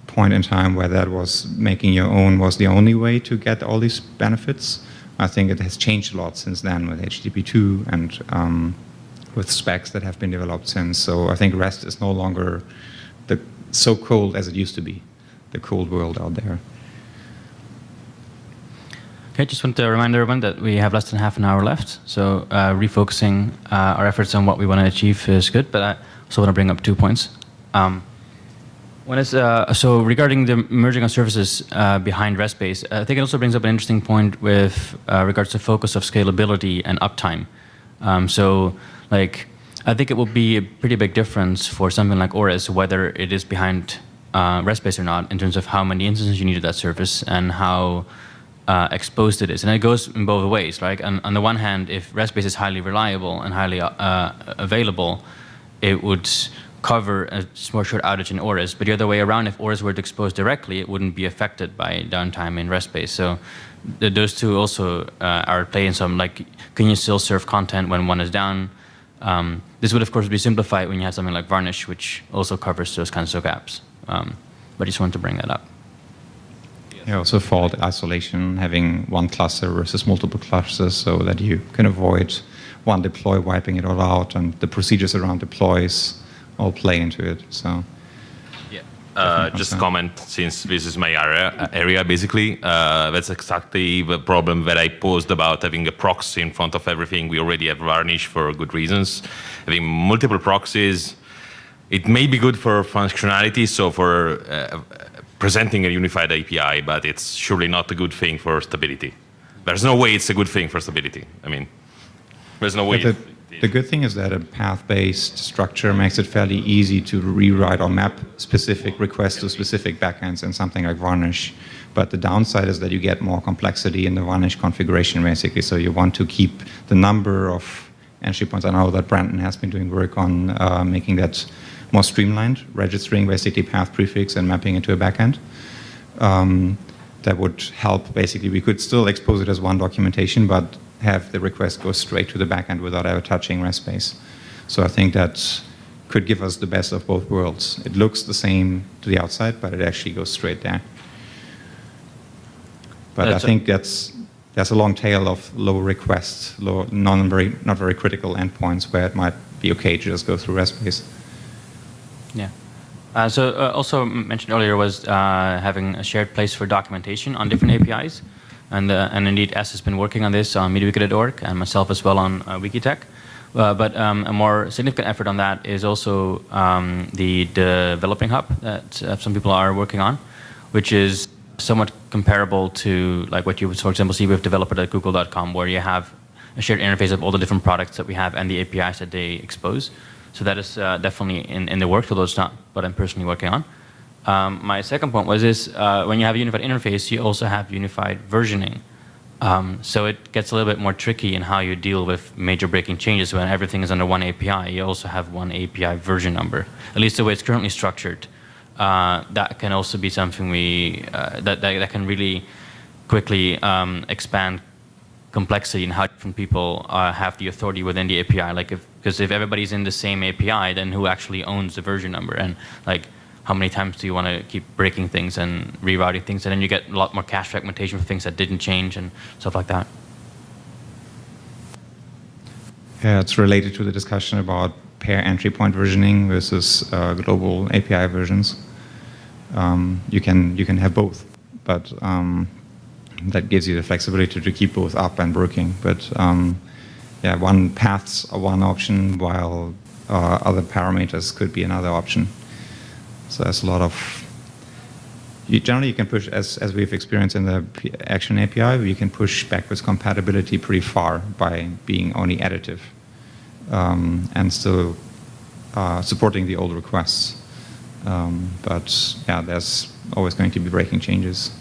point in time where that was making your own was the only way to get all these benefits. I think it has changed a lot since then with HTTP2 and um, with specs that have been developed since. So I think REST is no longer the, so cold as it used to be, the cold world out there. Okay, just want to remind everyone that we have less than half an hour left. So uh, refocusing uh, our efforts on what we want to achieve is good, but I also want to bring up two points. Um, one is, uh, so regarding the merging of services uh, behind RESTBase, I think it also brings up an interesting point with uh, regards to focus of scalability and uptime. Um, so like, I think it will be a pretty big difference for something like ORES, whether it is behind uh, RESTBase or not, in terms of how many instances you need of that service and how uh, exposed this, And it goes in both ways. Right? On, on the one hand, if RESTBase is highly reliable and highly uh, available, it would cover a more short outage in ORES. But the other way around, if ORES were exposed directly, it wouldn't be affected by downtime in RESTBase. So th those two also uh, are playing some, like, can you still serve content when one is down? Um, this would, of course, be simplified when you have something like Varnish, which also covers those kinds of gaps. Um, but I just wanted to bring that up. Yeah, also fault isolation, having one cluster versus multiple clusters so that you can avoid one deploy wiping it all out and the procedures around deploys all play into it. So. Yeah. Uh, just a comment, since this is my area, area basically, uh, that's exactly the problem that I posed about having a proxy in front of everything. We already have Varnish for good reasons. Having multiple proxies, it may be good for functionality, so for uh, presenting a unified API, but it's surely not a good thing for stability. There's no way it's a good thing for stability. I mean, there's no way. The, the, good thing is that a path-based structure makes it fairly easy to rewrite or map specific requests to specific backends in something like Varnish. But the downside is that you get more complexity in the Varnish configuration, basically. So you want to keep the number of entry points. I know that Brandon has been doing work on uh, making that more streamlined, registering basically path prefix and mapping into a backend. Um, that would help basically. We could still expose it as one documentation, but have the request go straight to the backend without ever touching RESTBase. So I think that could give us the best of both worlds. It looks the same to the outside, but it actually goes straight there. But That's I think that's there's a long tail of low requests, low, non very, not very critical endpoints where it might be okay to just go through RESTBase. Yeah. Uh, so uh, also mentioned earlier was uh, having a shared place for documentation on different APIs. And, uh, and indeed, S has been working on this on MediaWiki.org and myself as well on uh, Wikitech. But um, a more significant effort on that is also um, the developing hub that some people are working on, which is somewhat comparable to like what you would, for example, see with developer.google.com, where you have a shared interface of all the different products that we have and the APIs that they expose. So that is uh, definitely in, in the works, although it's not what I'm personally working on. Um, my second point was this, uh, when you have a unified interface, you also have unified versioning. Um, so it gets a little bit more tricky in how you deal with major breaking changes when everything is under one API. You also have one API version number, at least the way it's currently structured. Uh, that can also be something we, uh, that, that, that can really quickly um, expand complexity and how different people uh, have the authority within the API. Like, if because if everybody's in the same API, then who actually owns the version number? And like, how many times do you want to keep breaking things and rerouting things? And then you get a lot more cache fragmentation for things that didn't change and stuff like that. Yeah, it's related to the discussion about pair entry point versioning versus uh, global API versions. Um, you can you can have both, but um, that gives you the flexibility to keep both up and working. But um, yeah, one paths are one option, while uh, other parameters could be another option. So there's a lot of you, generally you can push as as we've experienced in the Action API, you can push backwards compatibility pretty far by being only additive um, and still uh, supporting the old requests. Um, but yeah, there's always going to be breaking changes.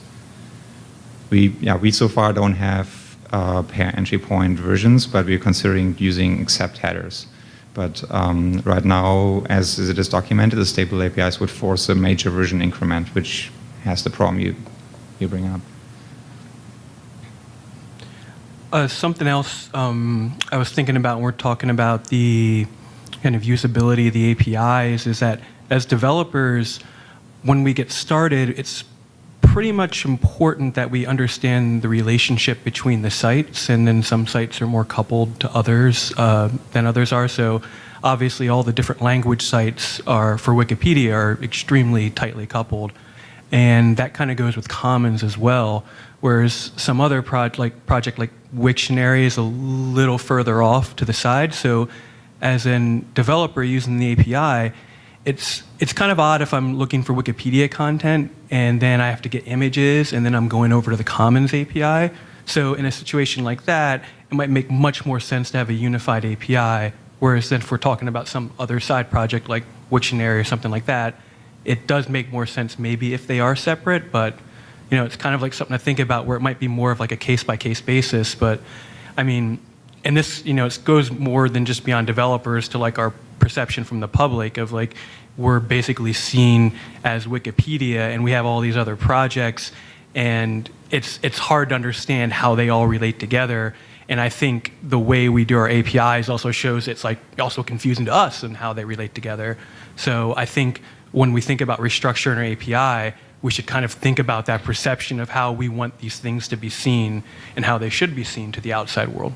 We yeah we so far don't have uh, pair entry point versions, but we're considering using accept headers. But um, right now, as it is documented, the stable APIs would force a major version increment, which has the problem you you bring up. Uh, something else um, I was thinking about when we're talking about the kind of usability of the APIs is that as developers, when we get started, it's pretty much important that we understand the relationship between the sites, and then some sites are more coupled to others uh, than others are. So obviously, all the different language sites are for Wikipedia are extremely tightly coupled, and that kind of goes with Commons as well. Whereas some other project like project like Wiktionary is a little further off to the side. So as a developer using the API, it's it's kind of odd if I'm looking for Wikipedia content and then I have to get images and then I'm going over to the Commons API. So in a situation like that, it might make much more sense to have a unified API. Whereas if we're talking about some other side project like Wiktionary or something like that, it does make more sense maybe if they are separate, but you know, it's kind of like something to think about where it might be more of like a case by case basis. But I mean, and this, you know, it goes more than just beyond developers to like our perception from the public of like we're basically seen as Wikipedia and we have all these other projects and it's it's hard to understand how they all relate together. And I think the way we do our APIs also shows it's like also confusing to us and how they relate together. So I think when we think about restructuring our API, we should kind of think about that perception of how we want these things to be seen and how they should be seen to the outside world.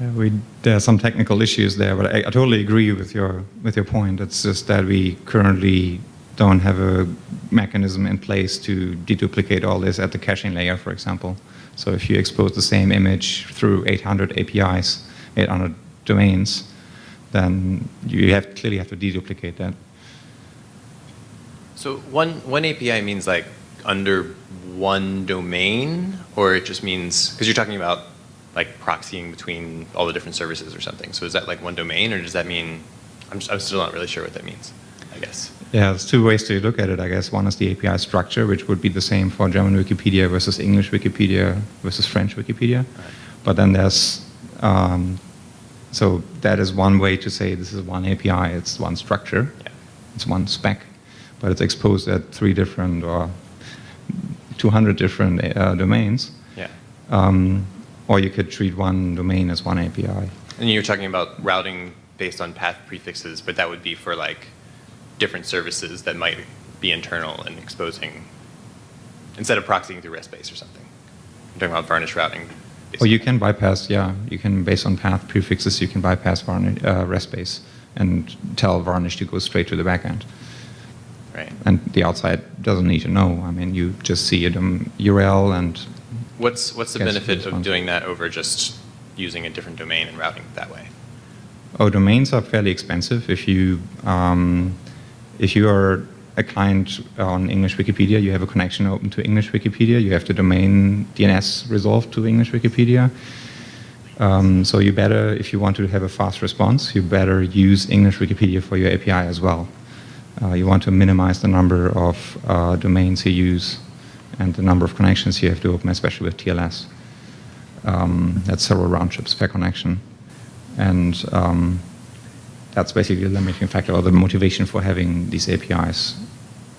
We, there are some technical issues there, but I, I totally agree with your with your point. It's just that we currently don't have a mechanism in place to deduplicate all this at the caching layer, for example. So if you expose the same image through 800 APIs, 800 domains, then you have clearly have to deduplicate that. So one, one API means like under one domain, or it just means, because you're talking about like proxying between all the different services or something. So is that like one domain, or does that mean, I'm, I'm still not really sure what that means, I guess. Yeah, there's two ways to look at it, I guess. One is the API structure, which would be the same for German Wikipedia versus English Wikipedia versus French Wikipedia. But then there's, um, so that is one way to say this is one API, it's one structure, Yeah. it's one spec, but it's exposed at three different or 200 different uh, domains. Yeah. Um, or you could treat one domain as one API. And you're talking about routing based on path prefixes, but that would be for like different services that might be internal and exposing, instead of proxying through RESTBase or something. I'm talking about varnish routing. Or you can bypass, yeah, you can, based on path prefixes, you can bypass varnish, uh, RESTBase and tell Varnish to go straight to the backend. Right. And the outside doesn't need to know. I mean, you just see a URL and What's, what's the Yes, benefit of doing that over just using a different domain and routing it that way? Oh, domains are fairly expensive. If you um, if you are a client on English Wikipedia, you have a connection open to English Wikipedia. You have the domain DNS resolved to English Wikipedia. Um, so you better, if you want to have a fast response, you better use English Wikipedia for your API as well. Uh, you want to minimize the number of uh, domains you use and the number of connections you have to open, especially with TLS. Um, that's several round trips per connection. And um, that's basically the limiting factor or the motivation for having these APIs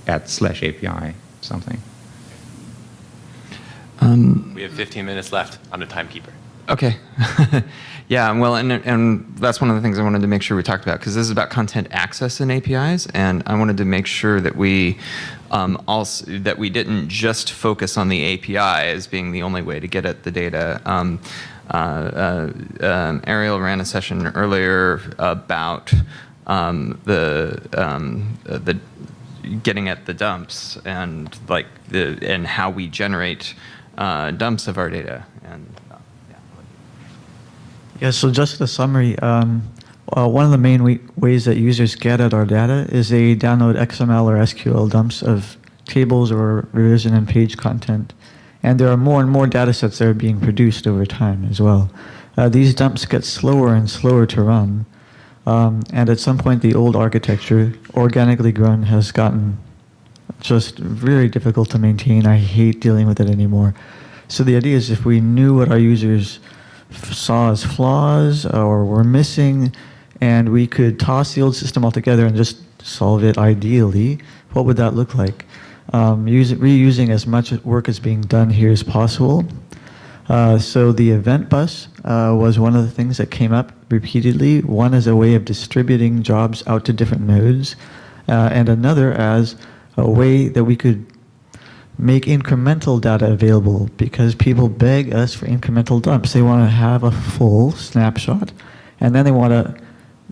at slash API something. Um, We have 15 minutes left. I'm the timekeeper. Okay. yeah, well, and, and that's one of the things I wanted to make sure we talked about because this is about content access and APIs, and I wanted to make sure that we um, also that we didn't just focus on the API as being the only way to get at the data. Um, uh, uh, um, Ariel ran a session earlier about um, the um, the getting at the dumps and like the and how we generate uh, dumps of our data and. Yeah, so just a summary. Um, uh, one of the main ways that users get at our data is they download XML or SQL dumps of tables or revision and page content. And there are more and more data sets that are being produced over time as well. Uh, these dumps get slower and slower to run. Um, and at some point, the old architecture, organically grown, has gotten just very difficult to maintain. I hate dealing with it anymore. So the idea is if we knew what our users saw as flaws or were missing, and we could toss the old system altogether and just solve it ideally, what would that look like? Um, use, reusing as much work as being done here as possible. Uh, so the event bus uh, was one of the things that came up repeatedly. One as a way of distributing jobs out to different nodes, uh, and another as a way that we could make incremental data available because people beg us for incremental dumps. They want to have a full snapshot, and then they want to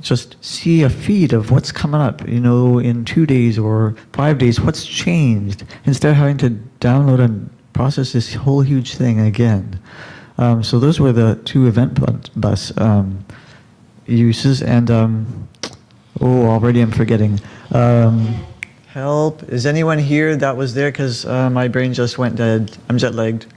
just see a feed of what's coming up, you know, in two days or five days, what's changed, instead of having to download and process this whole huge thing again. Um, so those were the two event bus um, uses, and um, oh, already I'm forgetting. Help! Is anyone here that was there? Because uh, my brain just went dead. I'm jet lagged.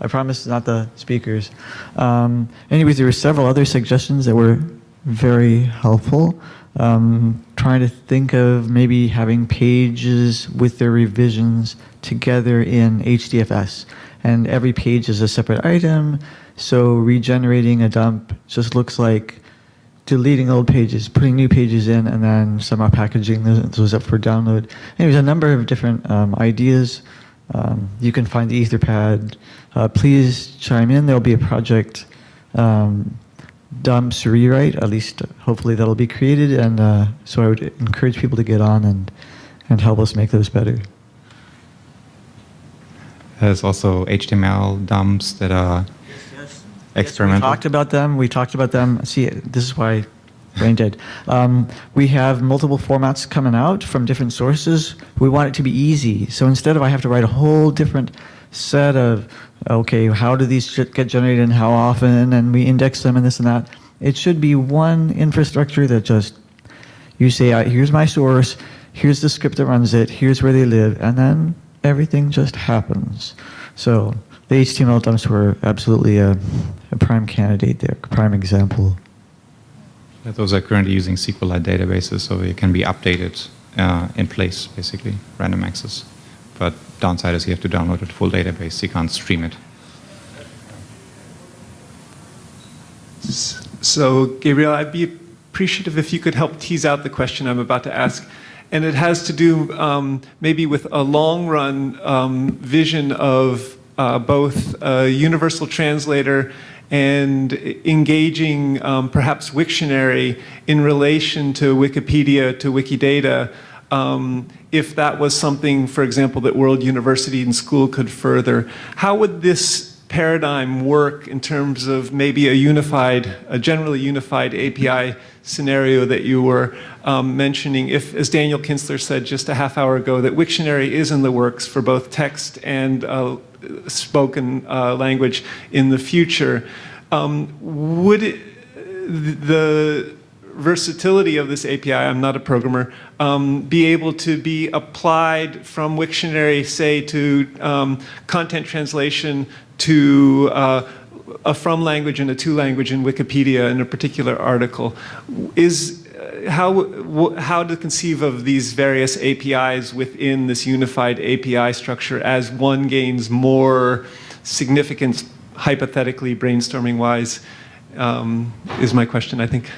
I promise, not the speakers. Um, anyways, there were several other suggestions that were very helpful. Um, trying to think of maybe having pages with their revisions together in HDFS, and every page is a separate item. So regenerating a dump just looks like deleting old pages, putting new pages in, and then somehow packaging those, up for download. Anyways, a number of different um, ideas. Um, you can find the Etherpad. Uh, please chime in. There'll be a project um, dumps rewrite. At least, uh, hopefully, that'll be created. And uh, so I would encourage people to get on and and help us make those better. There's also HTML dumps that are We talked about them. We talked about them. See, this is why brain dead. Um, we have multiple formats coming out from different sources. We want it to be easy. So instead of I have to write a whole different set of, okay, how do these get generated and how often, and we index them and this and that. It should be one infrastructure that just you say, here's my source, here's the script that runs it, here's where they live, and then everything just happens. So the HTML dumps were absolutely a, a prime candidate there, prime example. Yeah, Those are currently using SQLite databases, so it can be updated uh, in place, basically, random access. But downside is you have to download a full database. You can't stream it. So, Gabriel, I'd be appreciative if you could help tease out the question I'm about to ask. And it has to do um, maybe with a long run um, vision of uh, both a universal translator and engaging um, perhaps Wiktionary in relation to Wikipedia, to Wikidata, um, if that was something, for example, that World University and School could further. How would this paradigm work in terms of maybe a unified, a generally unified API scenario that you were um, mentioning, if, as Daniel Kinzler said just a half hour ago, that Wiktionary is in the works for both text and uh, spoken uh, language in the future, um, would it, the versatility of this API, I'm not a programmer, um, be able to be applied from Wiktionary, say, to um, content translation to uh, a from language and a to language in Wikipedia in a particular article. Is how, how to conceive of these various APIs within this unified API structure as one gains more significance, hypothetically, brainstorming wise, um, is my question, I think.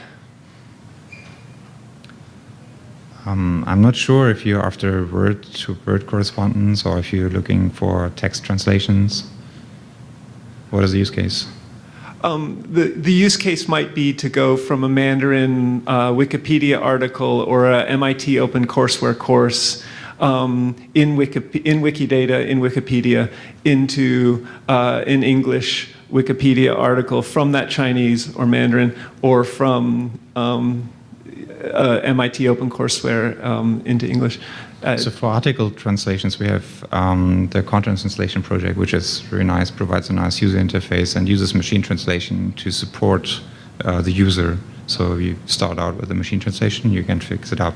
Um, I'm not sure if you're after word to word correspondence or if you're looking for text translations. What is the use case? Um, the, the use case might be to go from a Mandarin uh, Wikipedia article or a MIT OpenCourseware course um, in, Wiki, in Wikidata, in Wikipedia, into uh, an English Wikipedia article from that Chinese or Mandarin or from um, uh, MIT OpenCourseware um, into English. Uh, so for article translations, we have um, the content translation project, which is very nice, provides a nice user interface and uses machine translation to support uh, the user. So you start out with a machine translation, you can fix it up.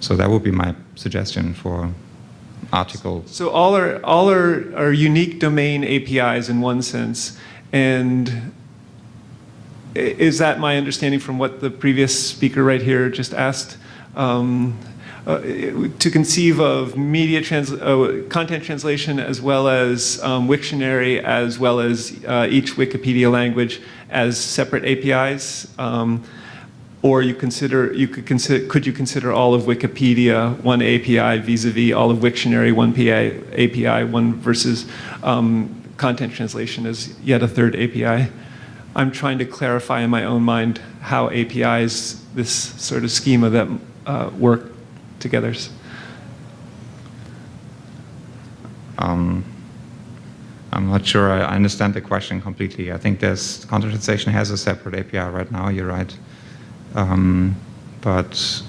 So that would be my suggestion for articles. So all are, all are, are unique domain APIs in one sense. And is that my understanding from what the previous speaker right here just asked? Um, uh, to conceive of media trans uh, content translation as well as um, Wiktionary as well as uh, each Wikipedia language as separate APIs, um, or you consider you could consider could you consider all of Wikipedia one API vis-a-vis -vis all of Wiktionary one PA, API one versus um, content translation as yet a third API. I'm trying to clarify in my own mind how APIs, this sort of schema that uh, work together. Um, I'm not sure I understand the question completely. I think there's content translation has a separate API right now. You're right, um, but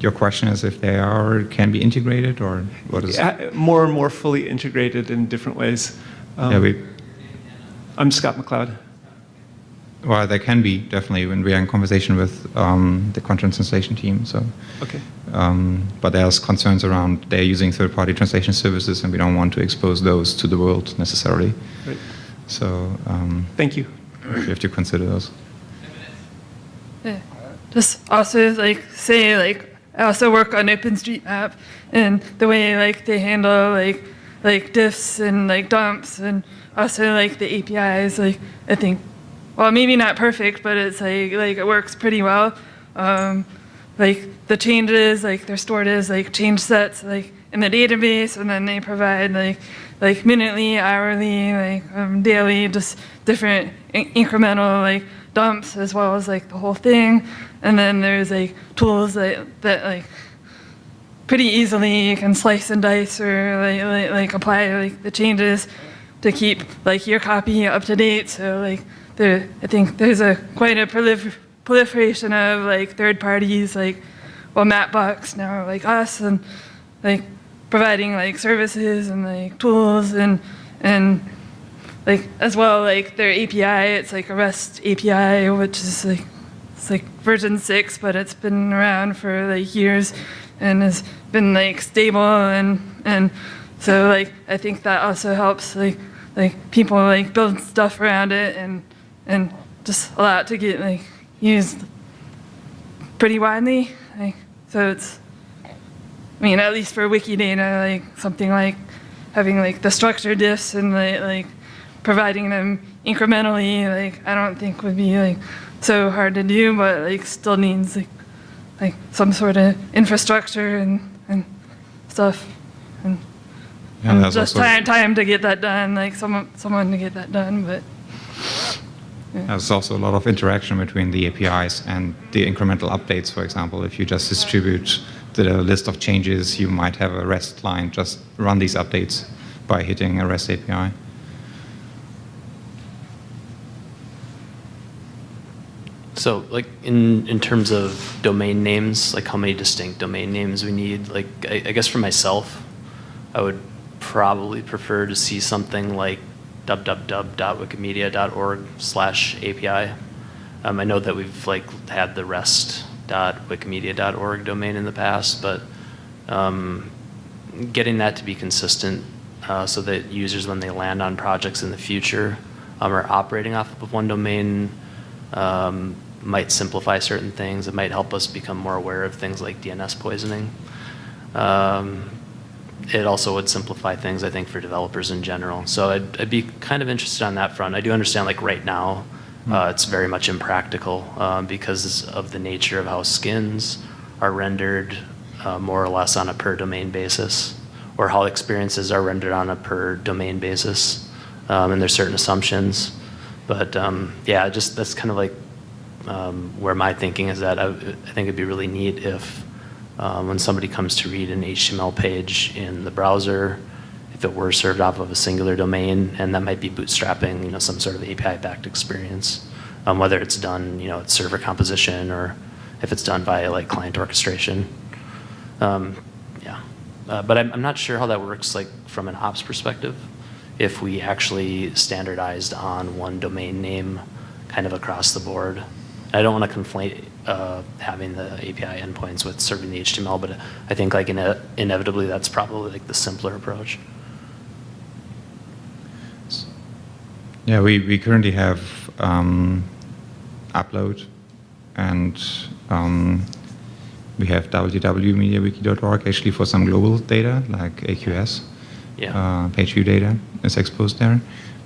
your question is if they are can be integrated or what is yeah, more and more fully integrated in different ways. Um, yeah, we. I'm Scott McLeod. Well, there can be definitely when we are in conversation with um, the content translation team. So, okay. Um, but there's concerns around they're using third-party translation services, and we don't want to expose those to the world necessarily. Right. So, um, thank you. We have to consider those. Yeah. Just also like say like I also work on OpenStreetMap, and the way like they handle like like diffs and like dumps, and also like the APIs. Like I think well, maybe not perfect, but it's like like it works pretty well. Um, like the changes, like they're stored as like change sets, like in the database, and then they provide like like minutely, hourly, like um, daily, just different in incremental like dumps as well as like the whole thing. And then there's like tools that that like pretty easily you can slice and dice or like like, like apply like the changes to keep like your copy up to date. So like there, I think there's a quite a prolifer proliferation of like third parties, like well, Mapbox now, like us, and like providing like services and like tools and and like as well like their API. It's like a REST API, which is like it's like version six, but it's been around for like years and has been like stable and and so like I think that also helps like like people like build stuff around it and and just allow it to get like used pretty widely. Like, so it's, I mean, at least for Wikidata, like something like having like the structure diffs and like, like providing them incrementally, like I don't think would be like so hard to do, but like still needs like like some sort of infrastructure and and stuff. And Yeah, and just time time to get that done, like someone someone to get that done, but. There's also a lot of interaction between the APIs and the incremental updates, for example. If you just distribute the list of changes, you might have a REST client just run these updates by hitting a REST API. So, like in in terms of domain names, like how many distinct domain names we need, like I, I guess for myself, I would probably prefer to see something like www.wikimedia.org/api. Um, I know that we've like had the rest.wikimedia.org domain in the past, but um, getting that to be consistent uh, so that users, when they land on projects in the future, um, are operating off of one domain um, might simplify certain things. It might help us become more aware of things like DNS poisoning. Um, it also would simplify things, I think, for developers in general. So I'd, I'd be kind of interested on that front. I do understand, like right now, uh, it's very much impractical um, because of the nature of how skins are rendered uh, more or less on a per domain basis, or how experiences are rendered on a per domain basis, um, and there's certain assumptions. But um, yeah, just that's kind of like um, where my thinking is that I, I think it'd be really neat if uh, when somebody comes to read an HTML page in the browser, if it were served off of a singular domain, and that might be bootstrapping, you know, some sort of API-backed experience, um, whether it's done, you know, at server composition or if it's done via like client orchestration. Um, yeah, uh, but I'm, I'm not sure how that works, like from an ops perspective. If we actually standardized on one domain name, kind of across the board. I don't want to conflate uh, having the API endpoints with serving the HTML, but I think like ine inevitably that's probably like the simpler approach. Yeah, we, we currently have um, upload and um, we have www.mediawiki.org actually for some global data like AQS. Yeah. Uh, page view data is exposed there.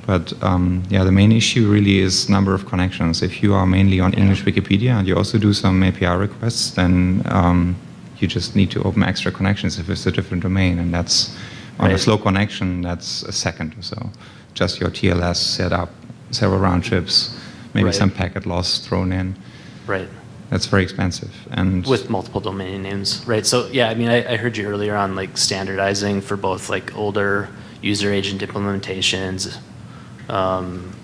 But um, yeah, the main issue really is number of connections. If you are mainly on English Wikipedia and you also do some API requests, then um, you just need to open extra connections if it's a different domain. And that's on a slow connection, that's a second or so. Just your TLS set up, several round trips, maybe Right. some packet loss thrown in. Right. That's very expensive. And With multiple domain names, right? So yeah, I mean, I, I heard you earlier on like standardizing for both like older user agent implementations um,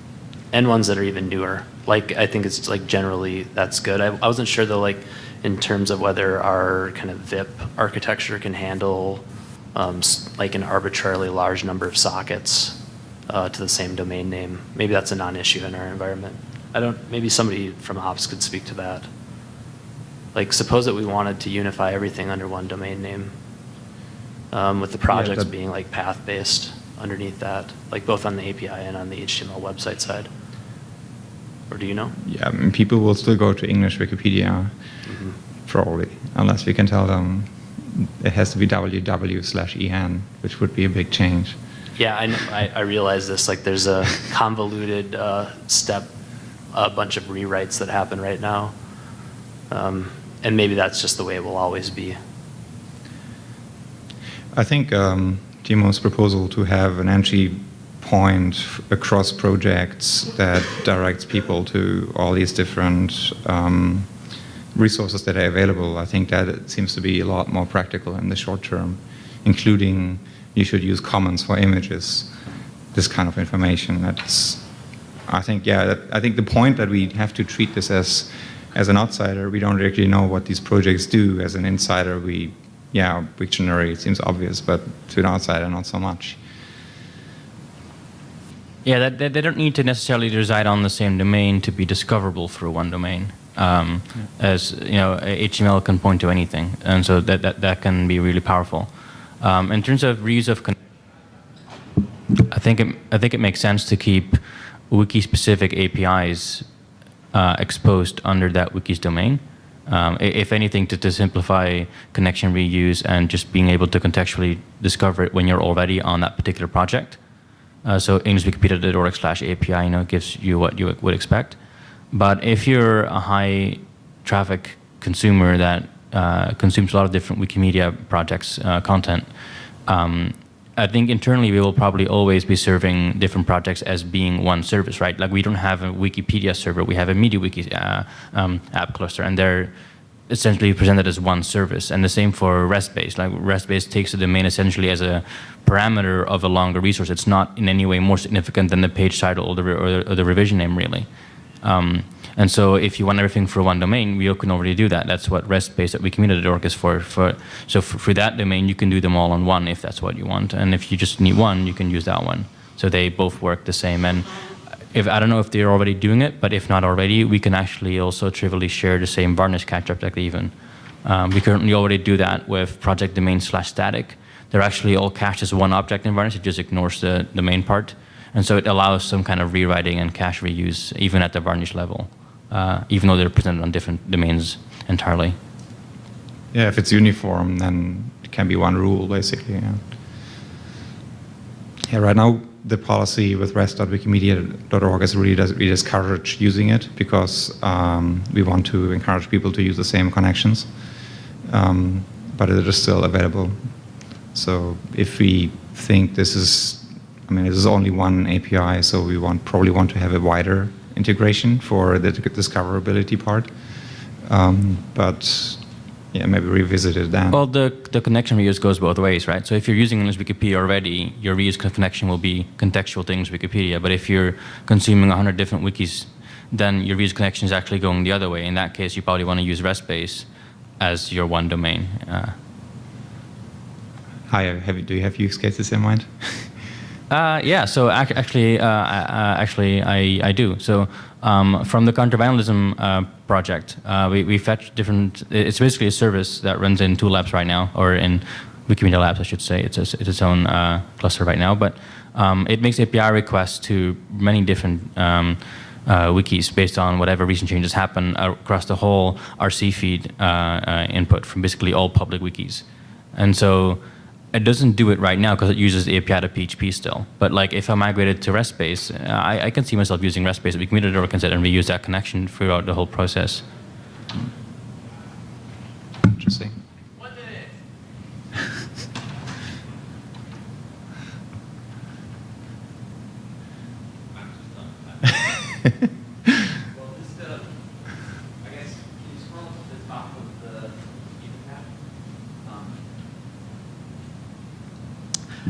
and ones that are even newer. Like I think it's like generally that's good. I, I wasn't sure though, like in terms of whether our kind of VIP architecture can handle um, like an arbitrarily large number of sockets uh, to the same domain name. Maybe that's a non-issue in our environment. I don't. Maybe somebody from ops could speak to that. Like, suppose that we wanted to unify everything under one domain name, um, with the projects that- being like path-based underneath that, like both on the API and on the HTML website side. Or do you know? yeah, I mean, people will still go to English Wikipedia, Mm-hmm. probably, unless we can tell them it has to be www slash en, which would be a big change. Yeah, I, know, I, I realize this. Like, there's a convoluted uh, step, a bunch of rewrites that happen right now, um, and maybe that's just the way it will always be. I think um, Timo's proposal to have an entry point across projects that directs people to all these different um, resources that are available, I think that it seems to be a lot more practical in the short term, including you should use commons for images, this kind of information. That's, I think, yeah, that, I think the point that we have to treat this as, as an outsider, we don't actually know what these projects do. As an insider, we, yeah, Wiktionary, it seems obvious, but to an outsider, not so much. Yeah, that, they, they don't need to necessarily reside on the same domain to be discoverable through one domain. Um, As you know, HTML can point to anything, and so that that, that can be really powerful. Um, in terms of reuse of, con- I think it, I think it makes sense to keep wiki-specific APIs uh, exposed under that wiki's domain. Um, if anything, to, to simplify connection reuse and just being able to contextually discover it when you're already on that particular project. Uh, so englishwikipedia.org slash API, you know, gives you what you would expect. But if you're a high traffic consumer that uh, consumes a lot of different Wikimedia projects uh, content, um, I think internally we will probably always be serving different projects as being one service, right? Like we don't have a Wikipedia server, we have a MediaWiki uh, um, app cluster, and they're essentially presented as one service. And the same for RESTBase. Like RESTBase takes the domain essentially as a parameter of a longer resource. It's not in any way more significant than the page title or the, or the, or the revision name, really. Um, and so if you want everything for one domain, we can already do that. That's what RESTBase at Wikimedia.org is for. for so for, for, that domain, you can do them all on one if that's what you want. And if you just need one, you can use that one. So they both work the same. And if I don't know if they're already doing it, but if not already, we can actually also trivially share the same varnish catch object even. Um, we currently already do that with project domain slash static. They're actually all cached as one object in varnish. It just ignores the, the main part. And so it allows some kind of rewriting and cache reuse even at the varnish level uh, even though they're presented on different domains entirely. Yeah, if it's uniform, then it can be one rule, basically. Yeah, yeah right now, the policy with rest.wikimedia.org is really does really discourage using it because um, we want to encourage people to use the same connections. Um, but it is still available. So if we think this is, I mean, this is only one API, so we want probably want to have a wider integration for the discoverability part. Um, but yeah, maybe revisit it then. Well, the, the connection reuse goes both ways, right? So if you're using English Wikipedia already, your reuse connection will be contextual English Wikipedia. But if you're consuming 100 different wikis, then your reuse connection is actually going the other way. In that case, you probably want to use RESTBase as your one domain. Uh, Hi, have, do you have use cases in mind? Uh, yeah, so ac actually, uh, uh, actually, I, I do. So um, from the counter-vandalism uh, project, uh, we, we fetch different, it's basically a service that runs in Tool Labs right now, or in Wikimedia Labs, I should say. It's, a, it's its own uh, cluster right now, but um, it makes API requests to many different um, wikis based on whatever recent changes happen across the whole RC feed input from basically all public wikis. And so it doesn't do it right now because it uses the API to PHP still. But like if I migrated to RESTBase, I, I, can see myself using RESTBase. We can or consider and reuse that connection throughout the whole process. Interesting.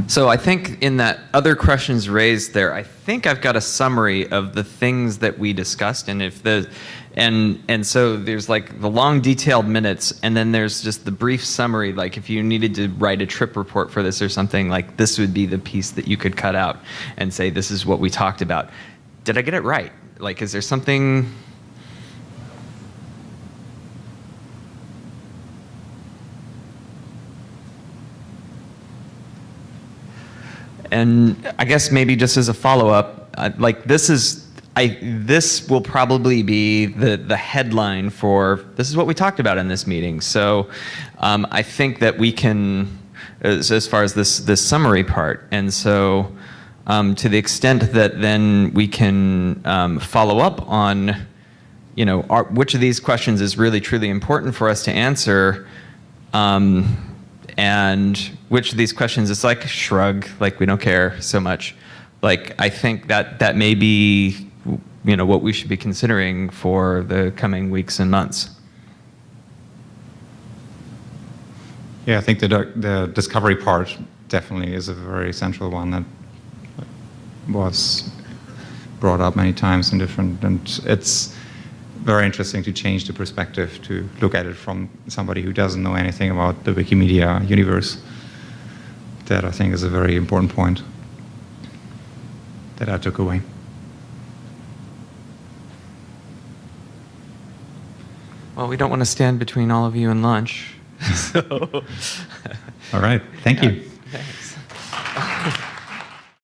So I think in that other questions raised there, I think I've got a summary of the things that we discussed, and if the and and so there's like the long detailed minutes, and then there's just the brief summary. Like if you needed to write a trip report for this or something, like this would be the piece that you could cut out and say this is what we talked about. Did I get it right? Like, is there something? And I guess maybe just as a follow-up, uh, like this is, I, this will probably be the, the headline for, this is what we talked about in this meeting. So um, I think that we can, as, as, far as this, this summary part, and so um, to the extent that then we can um, follow up on, you know, our, which of these questions is really truly important for us to answer, um, and which of these questions it's like shrug like we don't care so much. Like i think that that may be you know what we should be considering for the coming weeks and months. Yeah i think the the discovery part definitely is a very central one that was brought up many times in different and it's very interesting to change the perspective to look at it from somebody who doesn't know anything about the Wikimedia universe. That I think is a very important point that I took away. Well, we don't want to stand between all of you and lunch. so. all right. Thank yeah. you. Thanks.